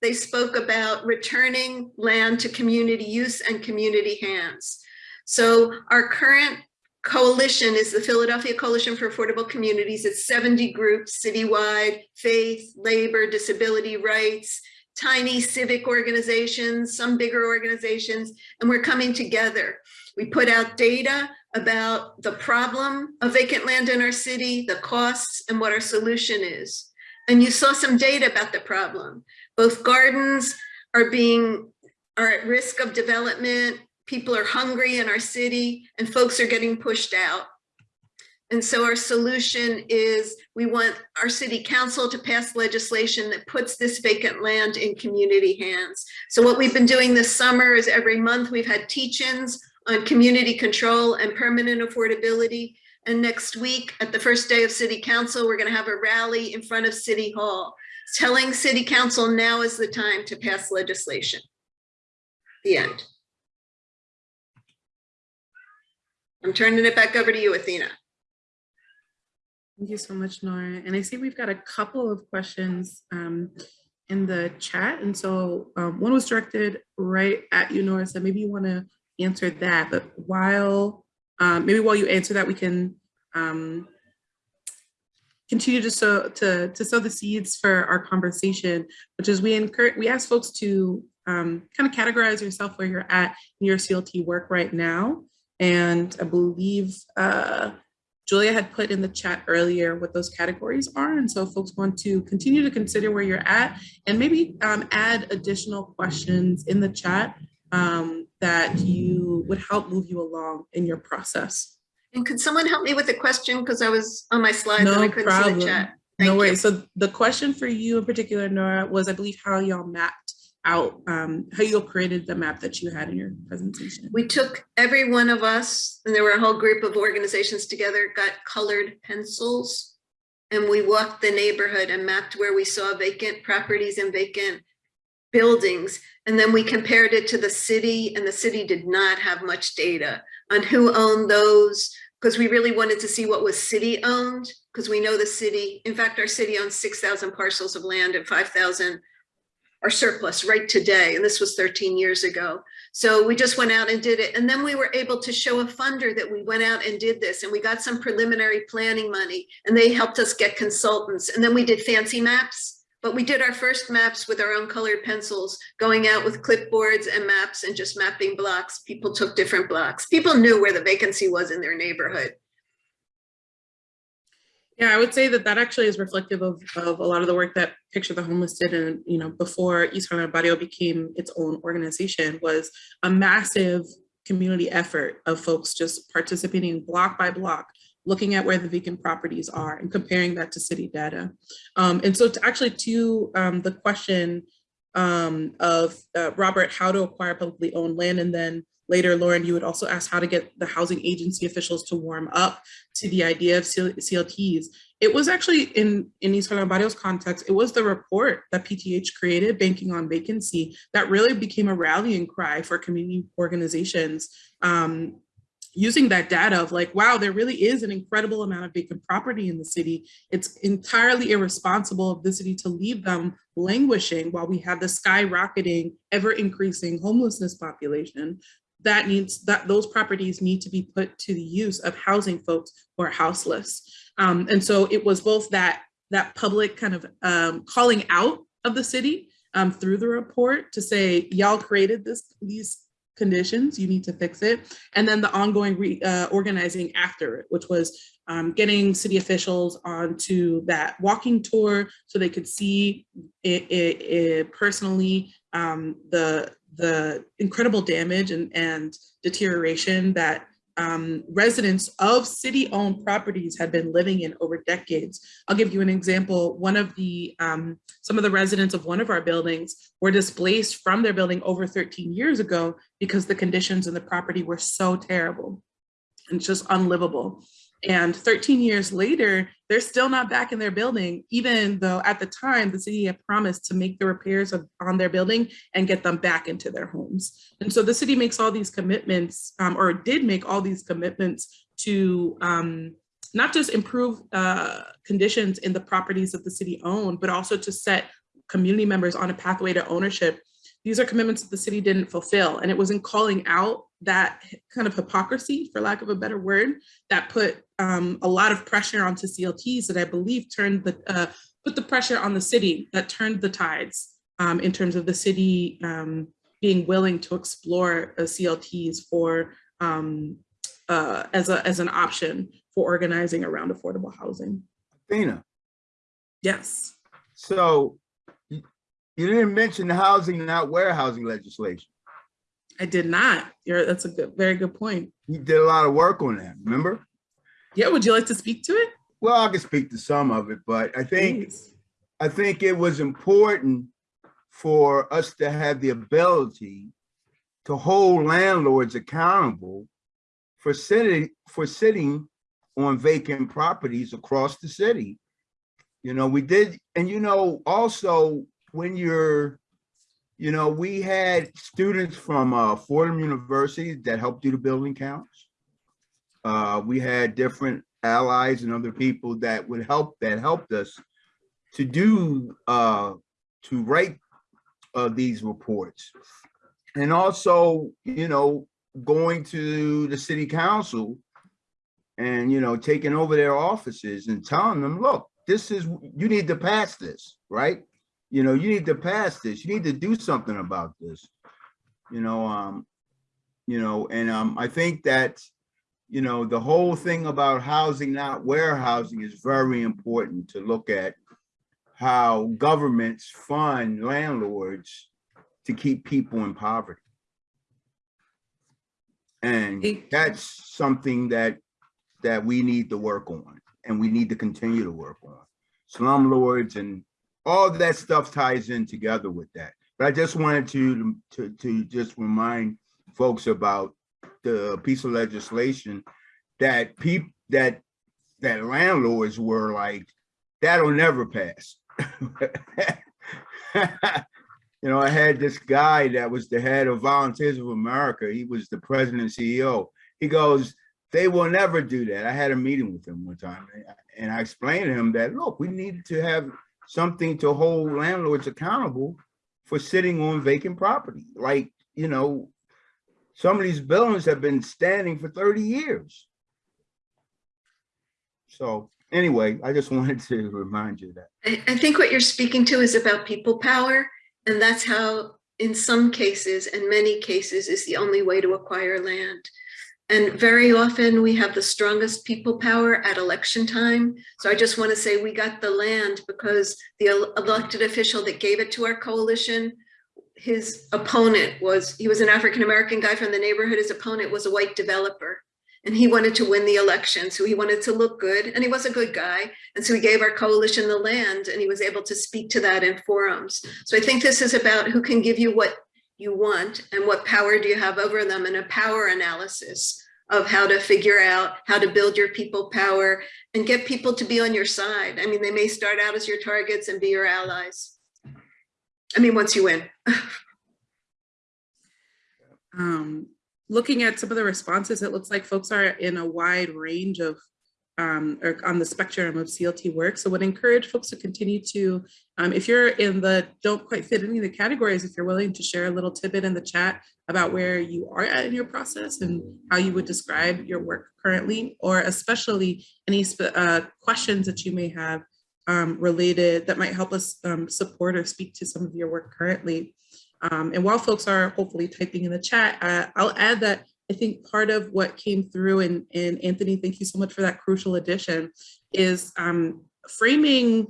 They spoke about returning land to community use and community hands. So our current coalition is the Philadelphia Coalition for Affordable Communities. It's 70 groups citywide, faith, labor, disability rights, tiny civic organizations, some bigger organizations, and we're coming together. We put out data about the problem of vacant land in our city, the costs, and what our solution is. And you saw some data about the problem. Both gardens are being, are at risk of development, people are hungry in our city and folks are getting pushed out. And so our solution is we want our city council to pass legislation that puts this vacant land in community hands. So what we've been doing this summer is every month we've had teach-ins on community control and permanent affordability. And next week at the first day of city council, we're gonna have a rally in front of city hall telling city council now is the time to pass legislation. The end. I'm turning it back over to you, Athena. Thank you so much, Nora. And I see we've got a couple of questions um, in the chat. And so um, one was directed right at you, Nora, so maybe you want to answer that. But while, um, maybe while you answer that, we can um, continue to sow, to, to sow the seeds for our conversation, which is we encourage, we ask folks to um, kind of categorize yourself where you're at in your CLT work right now. And I believe uh, Julia had put in the chat earlier what those categories are. And so folks want to continue to consider where you're at and maybe um, add additional questions in the chat um, that you would help move you along in your process. And could someone help me with a question? Because I was on my slides and I couldn't see the chat. No Thank you. worries. So the question for you in particular, Nora, was I believe how y'all mapped out, um, how you created the map that you had in your presentation. We took every one of us, and there were a whole group of organizations together, got colored pencils. And we walked the neighborhood and mapped where we saw vacant properties and vacant buildings. And then we compared it to the city and the city did not have much data on who owned those because we really wanted to see what was city owned because we know the city, in fact, our city owns 6,000 parcels of land and 5,000 are surplus right today. And this was 13 years ago. So we just went out and did it. And then we were able to show a funder that we went out and did this and we got some preliminary planning money and they helped us get consultants. And then we did fancy maps, but we did our first maps with our own colored pencils, going out with clipboards and maps and just mapping blocks. People took different blocks. People knew where the vacancy was in their neighborhood. Yeah, I would say that that actually is reflective of, of a lot of the work that Picture the Homeless did and, you know, before East Harlem Barrio became its own organization was a massive community effort of folks just participating block by block, looking at where the vacant properties are and comparing that to city data. Um, and so to actually to um, the question um, of uh, Robert, how to acquire publicly owned land and then later, Lauren, you would also ask how to get the housing agency officials to warm up to the idea of CLTs. It was actually in, in East Harlem Barrios context, it was the report that PTH created, Banking on Vacancy, that really became a rallying cry for community organizations um, using that data of like, wow, there really is an incredible amount of vacant property in the city. It's entirely irresponsible of the city to leave them languishing while we have the skyrocketing, ever increasing homelessness population that needs that those properties need to be put to the use of housing folks who are houseless. Um, and so it was both that that public kind of um, calling out of the city um, through the report to say, y'all created this these conditions, you need to fix it. And then the ongoing re, uh, organizing after it, which was um, getting city officials onto that walking tour so they could see it, it, it personally um, the the incredible damage and, and deterioration that um, residents of city-owned properties had been living in over decades. I'll give you an example. One of the, um, some of the residents of one of our buildings were displaced from their building over 13 years ago because the conditions in the property were so terrible and just unlivable. And 13 years later, they're still not back in their building, even though at the time the city had promised to make the repairs of, on their building and get them back into their homes. And so the city makes all these commitments, um, or did make all these commitments to um, not just improve uh, conditions in the properties that the city owned, but also to set community members on a pathway to ownership. These are commitments that the city didn't fulfill. And it was in calling out that kind of hypocrisy, for lack of a better word, that put um, a lot of pressure onto CLTs that I believe turned the, uh, put the pressure on the city that turned the tides um, in terms of the city um, being willing to explore uh, CLTs for um, uh, as, a, as an option for organizing around affordable housing. Athena, Yes. so you you didn't mention the housing, not warehousing legislation. I did not. You're, that's a good, very good point. You did a lot of work on that, remember? Yeah, would you like to speak to it? Well, I can speak to some of it, but I think, Please. I think it was important for us to have the ability to hold landlords accountable for sitting, for sitting on vacant properties across the city. You know, we did, and you know, also when you're, you know, we had students from uh, Fordham University that helped do the building counts. Uh, we had different allies and other people that would help, that helped us to do, uh, to write uh, these reports. And also, you know, going to the city council and, you know, taking over their offices and telling them, look, this is, you need to pass this, right? You know, you need to pass this, you need to do something about this. You know, um, you know, and um, I think that, you know, the whole thing about housing, not warehousing is very important to look at how governments fund landlords to keep people in poverty. And that's something that, that we need to work on and we need to continue to work on. Slumlords and all that stuff ties in together with that. But I just wanted to, to, to just remind folks about the piece of legislation that peop, that, that landlords were like, that'll never pass. You know, I had this guy that was the head of Volunteers of America. He was the president and CEO. He goes, they will never do that. I had a meeting with him one time and I explained to him that, look, we needed to have something to hold landlords accountable for sitting on vacant property. Like, you know, some of these buildings have been standing for 30 years. So anyway, I just wanted to remind you that. I, I think what you're speaking to is about people power. And that's how, in some cases and many cases, is the only way to acquire land. And very often we have the strongest people power at election time. So I just want to say we got the land because the elected official that gave it to our coalition, his opponent was, he was an African-American guy from the neighborhood. His opponent was a white developer. And he wanted to win the election, so he wanted to look good, and he was a good guy. And so he gave our coalition the land, and he was able to speak to that in forums. So I think this is about who can give you what you want and what power do you have over them and a power analysis of how to figure out how to build your people power and get people to be on your side. I mean, they may start out as your targets and be your allies. I mean, once you win. Um, looking at some of the responses, it looks like folks are in a wide range of um, or on the spectrum of CLT work. So would encourage folks to continue to, um, if you're in the don't quite fit any of the categories, if you're willing to share a little tidbit in the chat about where you are at in your process and how you would describe your work currently, or especially any uh, questions that you may have um, related that might help us um, support or speak to some of your work currently. Um, and while folks are hopefully typing in the chat, uh, I'll add that I think part of what came through, and, and Anthony, thank you so much for that crucial addition, is um, framing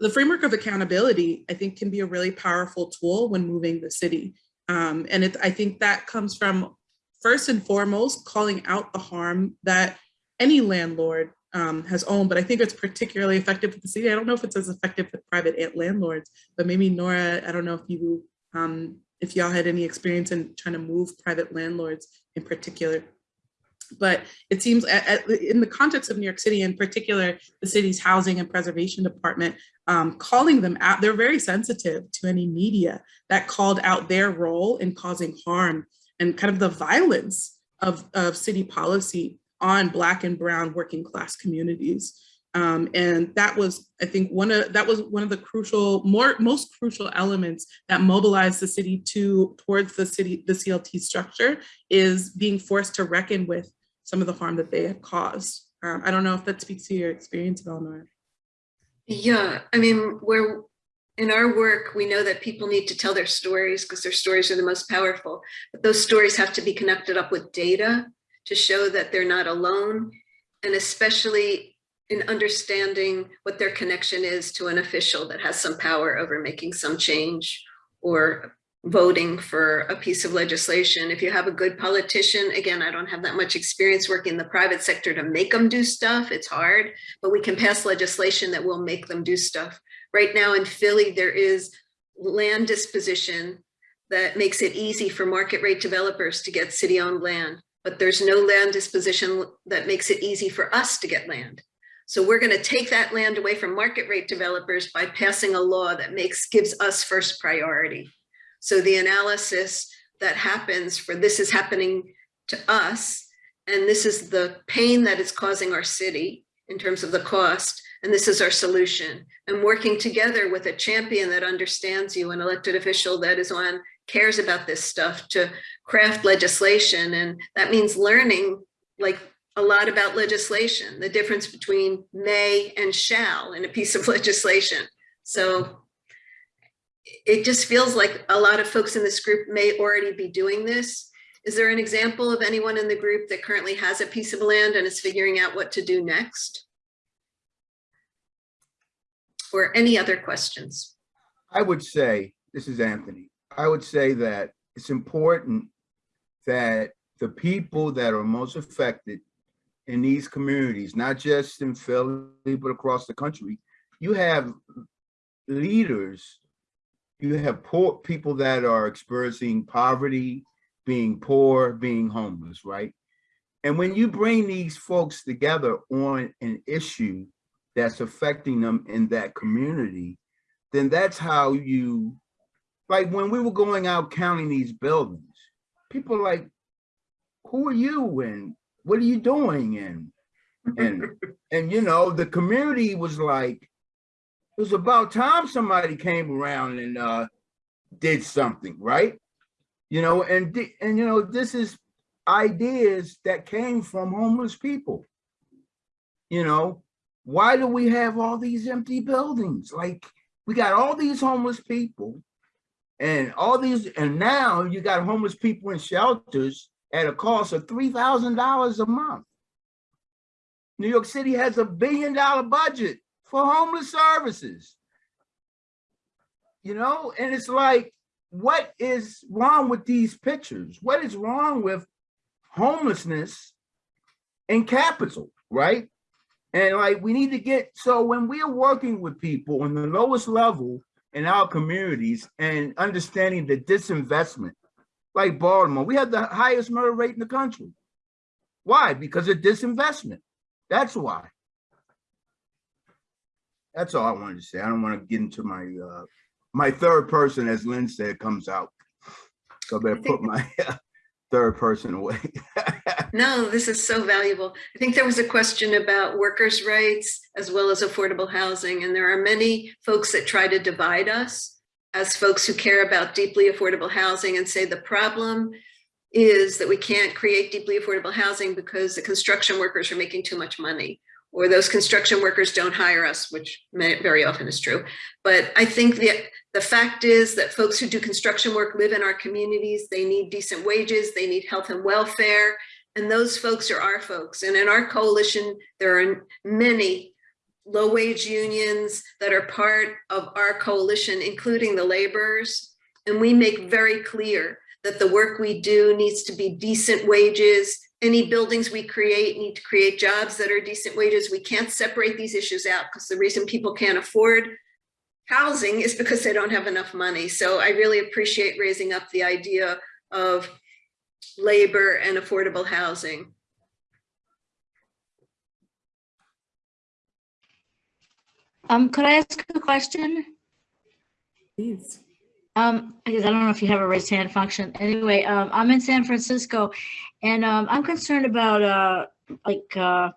the framework of accountability, I think can be a really powerful tool when moving the city. Um, and it, I think that comes from first and foremost, calling out the harm that any landlord um, has owned, but I think it's particularly effective with the city. I don't know if it's as effective with private landlords, but maybe Nora, I don't know if you um, if y'all had any experience in trying to move private landlords in particular. But it seems at, at, in the context of New York City, in particular, the city's housing and preservation department, um, calling them out, they're very sensitive to any media that called out their role in causing harm and kind of the violence of, of city policy on Black and Brown working class communities. Um, and that was, I think, one of that was one of the crucial, more most crucial elements that mobilized the city to towards the city, the CLT structure is being forced to reckon with some of the harm that they had caused. Um, I don't know if that speaks to your experience, Eleanor. Yeah, I mean, we're in our work, we know that people need to tell their stories because their stories are the most powerful. But those stories have to be connected up with data to show that they're not alone, and especially in understanding what their connection is to an official that has some power over making some change or voting for a piece of legislation. If you have a good politician, again, I don't have that much experience working in the private sector to make them do stuff. It's hard, but we can pass legislation that will make them do stuff. Right now in Philly, there is land disposition that makes it easy for market rate developers to get city owned land, but there's no land disposition that makes it easy for us to get land. So we're going to take that land away from market rate developers by passing a law that makes gives us first priority. So the analysis that happens for this is happening to us, and this is the pain that is causing our city in terms of the cost, and this is our solution. And working together with a champion that understands you, an elected official that is on cares about this stuff to craft legislation. And that means learning like a lot about legislation, the difference between may and shall in a piece of legislation. So it just feels like a lot of folks in this group may already be doing this. Is there an example of anyone in the group that currently has a piece of land and is figuring out what to do next? Or any other questions? I would say, this is Anthony, I would say that it's important that the people that are most affected in these communities, not just in Philly, but across the country, you have leaders, you have poor people that are experiencing poverty, being poor, being homeless, right? And when you bring these folks together on an issue that's affecting them in that community, then that's how you, like when we were going out counting these buildings, people like, who are you and what are you doing? And, and, and you know, the community was like, it was about time somebody came around and uh, did something, right? You know, and, and you know, this is ideas that came from homeless people. You know, why do we have all these empty buildings? Like we got all these homeless people and all these, and now you got homeless people in shelters at a cost of three thousand dollars a month. New York City has a billion dollar budget for homeless services. You know, and it's like, what is wrong with these pictures? What is wrong with homelessness in capital, right? And like, we need to get, so when we are working with people on the lowest level in our communities and understanding the disinvestment, like Baltimore, we have the highest murder rate in the country. Why? Because of disinvestment. That's why. That's all I wanted to say. I don't want to get into my, uh, my third person, as Lynn said, comes out. So I better put my third person away. No, this is so valuable. I think there was a question about workers' rights as well as affordable housing, and there are many folks that try to divide us as folks who care about deeply affordable housing and say the problem is that we can't create deeply affordable housing because the construction workers are making too much money or those construction workers don't hire us, which very often is true. But I think the, the fact is that folks who do construction work live in our communities. They need decent wages. They need health and welfare. And those folks are our folks. And in our coalition, there are many low wage unions that are part of our coalition, including the laborers. And we make very clear that the work we do needs to be decent wages. Any buildings we create need to create jobs that are decent wages. We can't separate these issues out because the reason people can't afford housing is because they don't have enough money. So I really appreciate raising up the idea of labor and affordable housing. Um, could I ask a question? Please. Um, because I don't know if you have a raised hand function. Anyway, um, I'm in San Francisco and, um, I'm concerned about, uh, like, uh,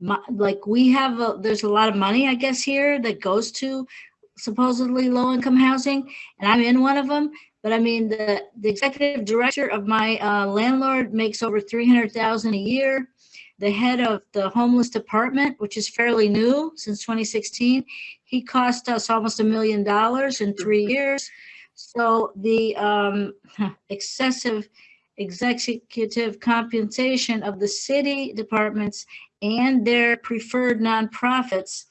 my, like we have, a- there's a lot of money, I guess, here that goes to supposedly low-income housing, and I'm in one of them. But I mean, the, the executive director of my, uh, landlord makes over three hundred thousand a year. The head of the homeless department, which is fairly new since 2016, he cost us almost a million dollars in three years. So the um, excessive executive compensation of the city departments and their preferred nonprofits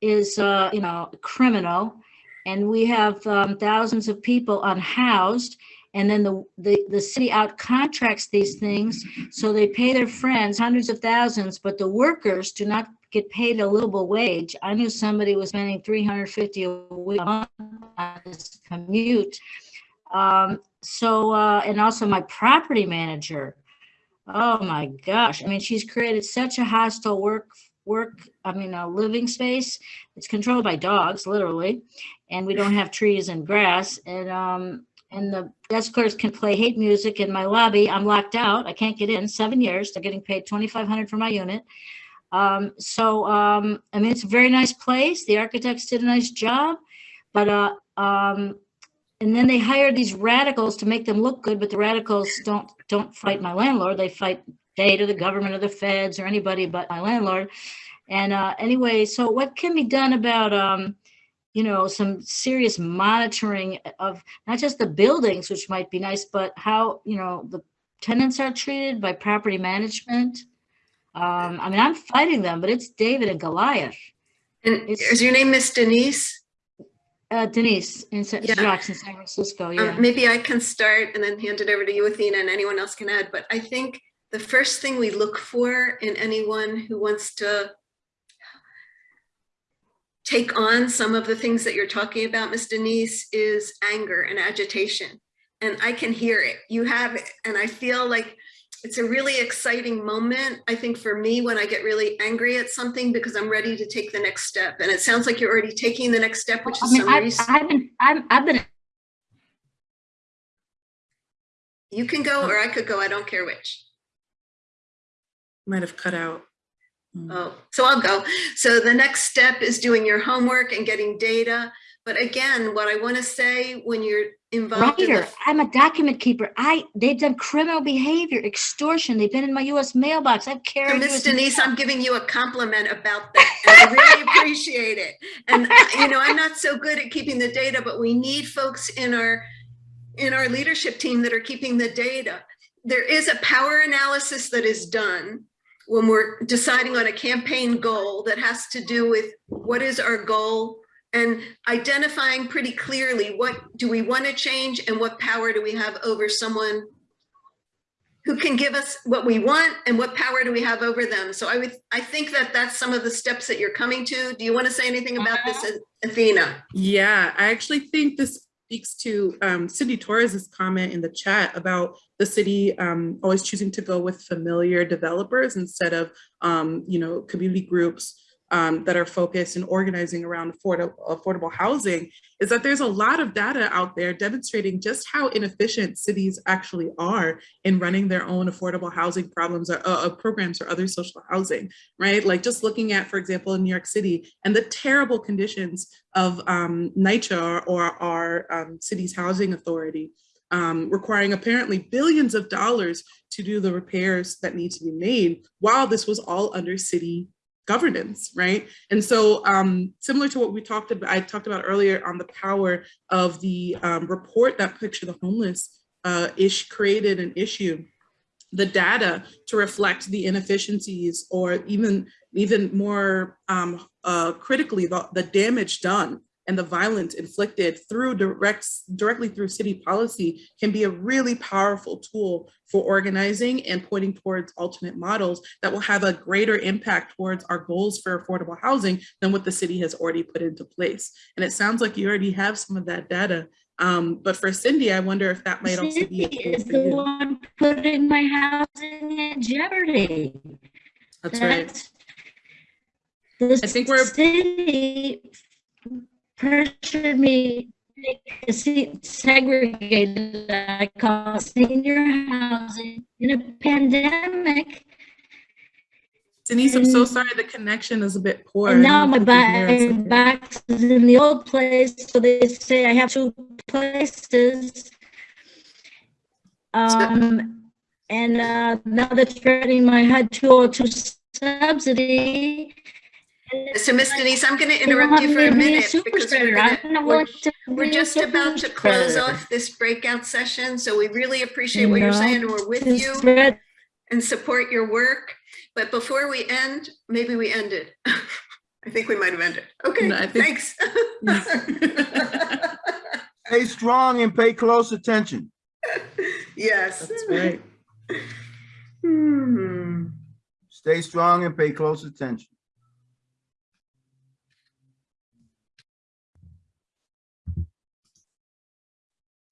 is, uh, you know, criminal. And we have um, thousands of people unhoused. And then the, the, the city out contracts these things. So they pay their friends hundreds of thousands, but the workers do not get paid a livable wage. I knew somebody was spending 350 a week on this commute. Um, so, uh, and also my property manager. Oh my gosh. I mean, she's created such a hostile work, work, I mean, a living space. It's controlled by dogs, literally. And we don't have trees and grass. And, um, and the desk clerks can play hate music in my lobby. I'm locked out. I can't get in seven years. They're getting paid 2,500 for my unit. Um, so, um, I mean, it's a very nice place. The architects did a nice job, but, uh, um, and then they hired these radicals to make them look good, but the radicals don't, don't fight my landlord. They fight state or the government or the feds or anybody but my landlord. And, uh, anyway, so what can be done about, um, you know, some serious monitoring of not just the buildings, which might be nice, but how, you know, the tenants are treated by property management? Um, I mean, I'm fighting them, but it's David and Goliath. And It's- is your name Miss Denise? Uh, Denise in San, Yeah. Jacques in San Francisco, Um, yeah. maybe I can start and then hand it over to you, Athena, and anyone else can add. But I think the first thing we look for in anyone who wants to take on some of the things that you're talking about, Miss Denise, is anger and agitation. And I can hear it. You have it. And I feel like it's a really exciting moment, I think, for me when I get really angry at something because I'm ready to take the next step. And it sounds like you're already taking the next step, which I is mean, some I've, research. I've been, I've, I've been, You can go or I could go. I don't care which. Might have cut out. Mm. Oh, so I'll go. So the next step is doing your homework and getting data. But again, what I want to say when you're involved in writer, the I'm a document keeper. I, they've done criminal behavior, extortion. They've been in my US mailbox. I've So carried. Miss Denise. I'm giving you a compliment about that. And I really appreciate it. And you know, I'm not so good at keeping the data, but we need folks in our in our leadership team that are keeping the data. there is a power analysis that is done when we're deciding on a campaign goal that has to do with what is our goal and identifying pretty clearly what do we want to change and what power do we have over someone who can give us what we want and what power do we have over them. So I would, I think that that's some of the steps that you're coming to. Do you want to say anything about this, uh-huh. Athena? Yeah, I actually think this speaks to um, Cindy Torres's comment in the chat about the city um, always choosing to go with familiar developers instead of, um, you know, community groups um, that are focused and organizing around affordable, affordable housing is that there's a lot of data out there demonstrating just how inefficient cities actually are in running their own affordable housing problems or uh, uh, programs or other social housing, right? Like just looking at, for example, in New York City and the terrible conditions of um, NYCHA or our um, city's housing authority. Um, requiring apparently billions of dollars to do the repairs that need to be made while this was all under city governance, right? And so um, similar to what we talked about, I talked about earlier on the power of the um, report that Picture the Homeless uh, ish created an issue, the data to reflect the inefficiencies or even, even more um, uh, critically, the, the damage done and the violence inflicted through direct, directly through city policy can be a really powerful tool for organizing and pointing towards alternate models that will have a greater impact towards our goals for affordable housing than what the city has already put into place. And it sounds like you already have some of that data. Um, but for Cindy, I wonder if that might also be is the you. one putting my housing in jeopardy. That's right. The I think we're- city pressured me segregated, I call senior housing in a pandemic. Denise, I'm so sorry, the connection is a bit poor. And now my know if you can hear us. back, box is in the old place, so they say I have two places. Um, and, uh, now they're threatening my HUD two oh two subsidy. So Miss Denise, I'm going to interrupt you for a minute because we're gonna- we're- We're just about to close off this breakout session, so we really appreciate what you're saying, we're with you and support your work. But before we end, maybe we end it. I think we might have ended. Okay, No, I think- thanks. Stay strong and pay close attention. Yes. That's right. Hmm. Stay strong and pay close attention.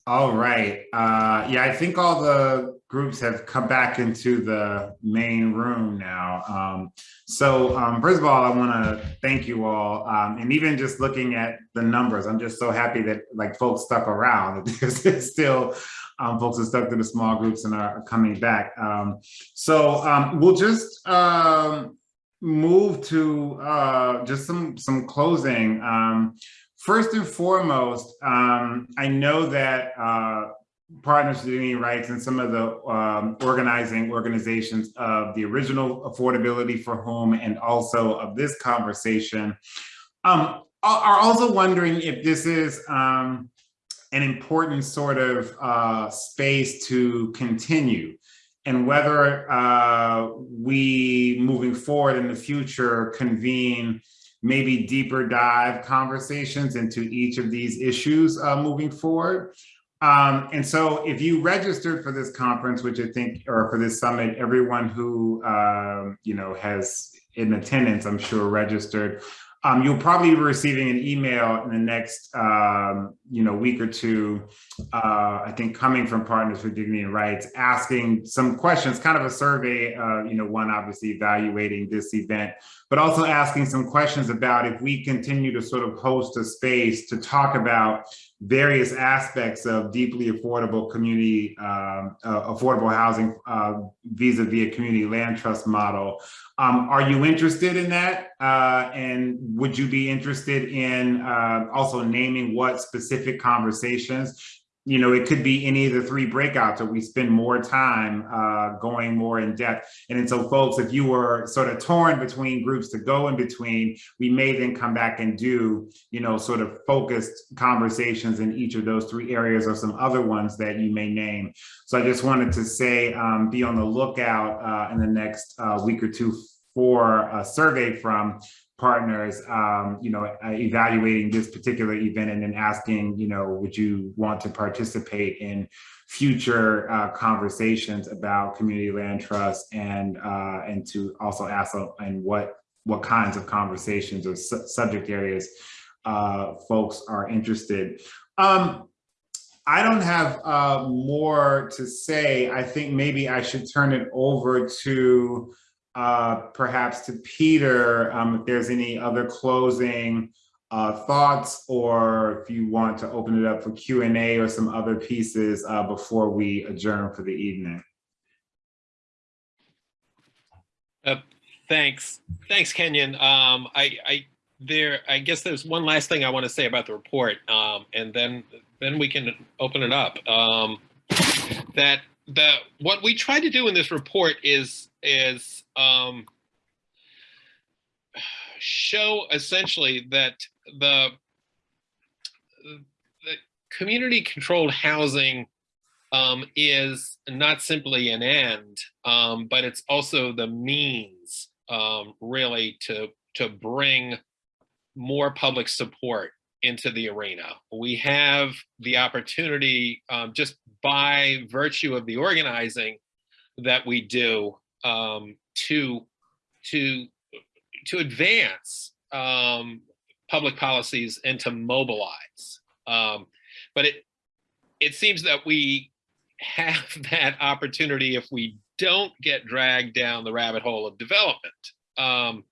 All right. Uh, yeah, I think all the groups have come back into the main room now. Um, so um, first of all, I want to thank you all. Um, and even just looking at the numbers, I'm just so happy that like folks stuck around. There's still um, folks are stuck to the small groups and are coming back. Um, so um, we'll just move to uh, just some some closing. First and foremost, um, I know that uh, Partners for Dignity Rights and some of the um, organizing organizations of the original Affordability for Whom and also of this conversation um, are are also wondering if this is um, an important sort of uh, space to continue and whether uh, we moving forward in the future convene maybe deeper dive conversations into each of these issues uh, moving forward. Um, and so if you registered for this conference, which I think, or for this summit, everyone who, um, you know, has in attendance, I'm sure registered, um, you'll probably be receiving an email in the next, um, you know, week or two, uh, I think coming from Partners for Dignity and Rights, asking some questions, kind of a survey, uh, you know, one obviously evaluating this event, but also asking some questions about if we continue to sort of host a space to talk about various aspects of deeply affordable community, um, uh, affordable housing uh, vis-a-vis a community land trust model. Um, are you interested in that? Uh, and would you be interested in uh, also naming what specific conversations you know, it could be any of the three breakouts, or we spend more time uh, going more in depth. And so folks, if you were sort of torn between groups to go in between, we may then come back and do, you know, sort of focused conversations in each of those three areas or some other ones that you may name. So I just wanted to say, um, be on the lookout uh, in the next uh, week or two for a survey from partners, um, you know, uh, evaluating this particular event and then asking, you know, would you want to participate in future uh, conversations about community land trust and uh, and to also ask and what what kinds of conversations or su subject areas uh, folks are interested. Um, I don't have uh, more to say. I think maybe I should turn it over to uh, perhaps to Peter, um, if there's any other closing uh, thoughts, or if you want to open it up for Q&A or some other pieces uh, before we adjourn for the evening. Uh, thanks, thanks, Kenyon. Um, I, I, there, I guess there's one last thing I want to say about the report, um, and then, then we can open it up. Um, that what we try to do in this report is is um, show essentially that the the community controlled housing um, is not simply an end, um, but it's also the means um, really to to bring more public support into the arena. We have the opportunity um, just by virtue of the organizing that we do um, to to to advance um, public policies and to mobilize. Um, but it it seems that we have that opportunity if we don't get dragged down the rabbit hole of development. Um,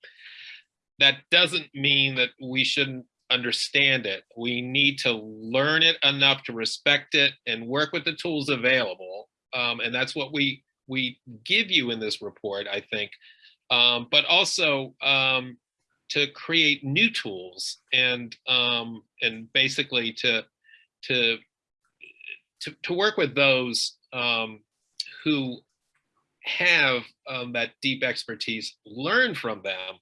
that doesn't mean that we shouldn't understand it. We need to learn it enough to respect it and work with the tools available. Um, and that's what we we give you in this report, I think. Um, but also um, to create new tools and um, and basically to to to, to work with those um, who have um, that deep expertise, learn from them,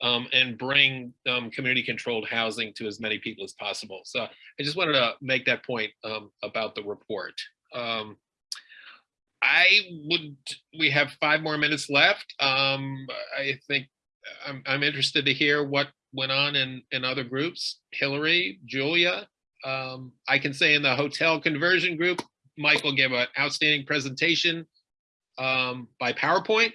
um, and bring um, community controlled housing to as many people as possible. So I just wanted to make that point um, about the report. Um, I would, we have five more minutes left. Um, I think I'm, I'm interested to hear what went on in, in other groups. Hillary, Julia, um, I can say in the hotel conversion group, Michael gave an outstanding presentation by PowerPoint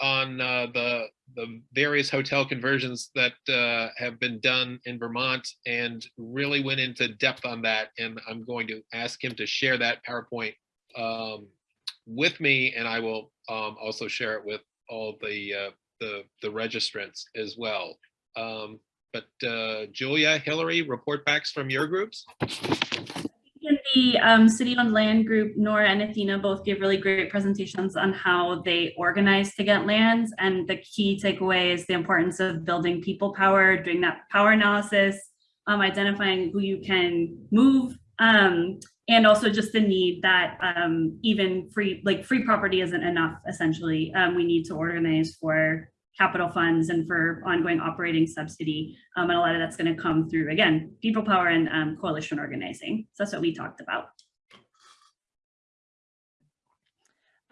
on uh, the the various hotel conversions that uh, have been done in Vermont and really went into depth on that. And I'm going to ask him to share that PowerPoint um, with me, and I will um, also share it with all the uh, the the registrants as well. Um, but uh, Julia, Hillary, report backs from your groups. The um, City Owned Land group, Nora and Athena both gave really great presentations on how they organize to get lands. And the key takeaway is the importance of building people power, doing that power analysis, um, identifying who you can move, um, and also just the need that um, even free, like free property isn't enough, essentially. Um, we need to organize for capital funds and for ongoing operating subsidy. Um, and a lot of that's going to come through, again, people power and um, coalition organizing. So that's what we talked about.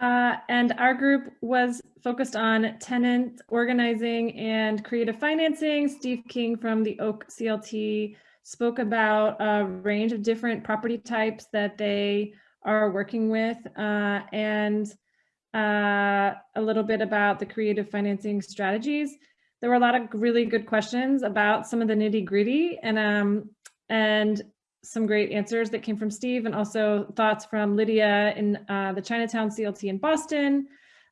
Uh, and our group was focused on tenant organizing and creative financing. Steve King from the Oak CLT spoke about a range of different property types that they are working with uh, and uh, a little bit about the creative financing strategies. There were a lot of really good questions about some of the nitty gritty and um, and some great answers that came from Steve and also thoughts from Lydia in uh, the Chinatown CLT in Boston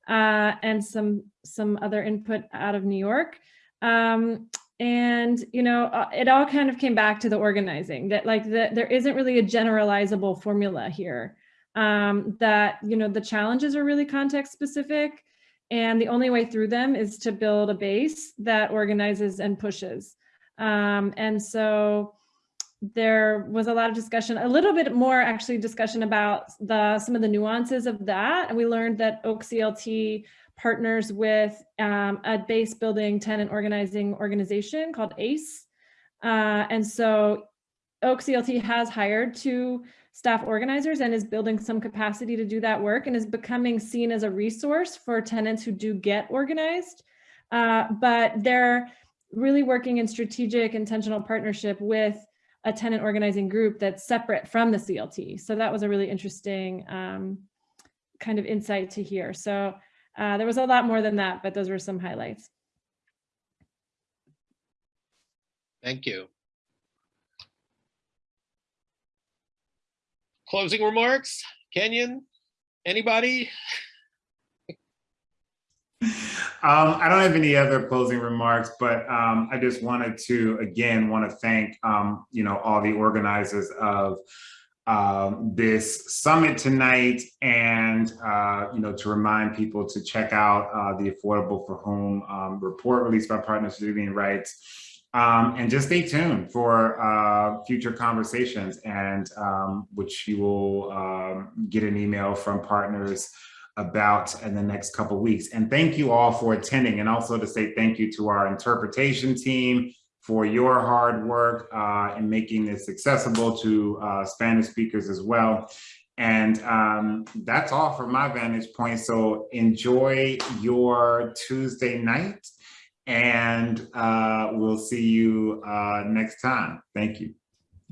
uh, and some some other input out of New York. Um, and you know uh, it all kind of came back to the organizing that like the, there isn't really a generalizable formula here um, that you know the challenges are really context specific and the only way through them is to build a base that organizes and pushes um, and so there was a lot of discussion, a little bit more actually discussion about the some of the nuances of that. And we learned that Oak CLT partners with um, a base building tenant organizing organization called ACE. Uh, and so Oak CLT has hired two staff organizers and is building some capacity to do that work and is becoming seen as a resource for tenants who do get organized. Uh, but they're really working in strategic intentional partnership with a tenant organizing group that's separate from the CLT. So that was a really interesting um, kind of insight to hear. So uh, there was a lot more than that, but those were some highlights. Thank you. Closing remarks, Kenyon, anybody? Um, I don't have any other closing remarks, but um, I just wanted to, again, want to thank, um, you know, all the organizers of um, this summit tonight and, uh, you know, to remind people to check out uh, the Affordable for Whom um, report released by Partners for Civilian Rights. Um, and just stay tuned for uh, future conversations and um, which you will um, get an email from partners about in the next couple weeks. And thank you all for attending and also to say thank you to our interpretation team for your hard work uh, in making this accessible to uh, Spanish speakers as well. And um, that's all from my vantage point. So enjoy your Tuesday night and uh, we'll see you uh, next time. Thank you.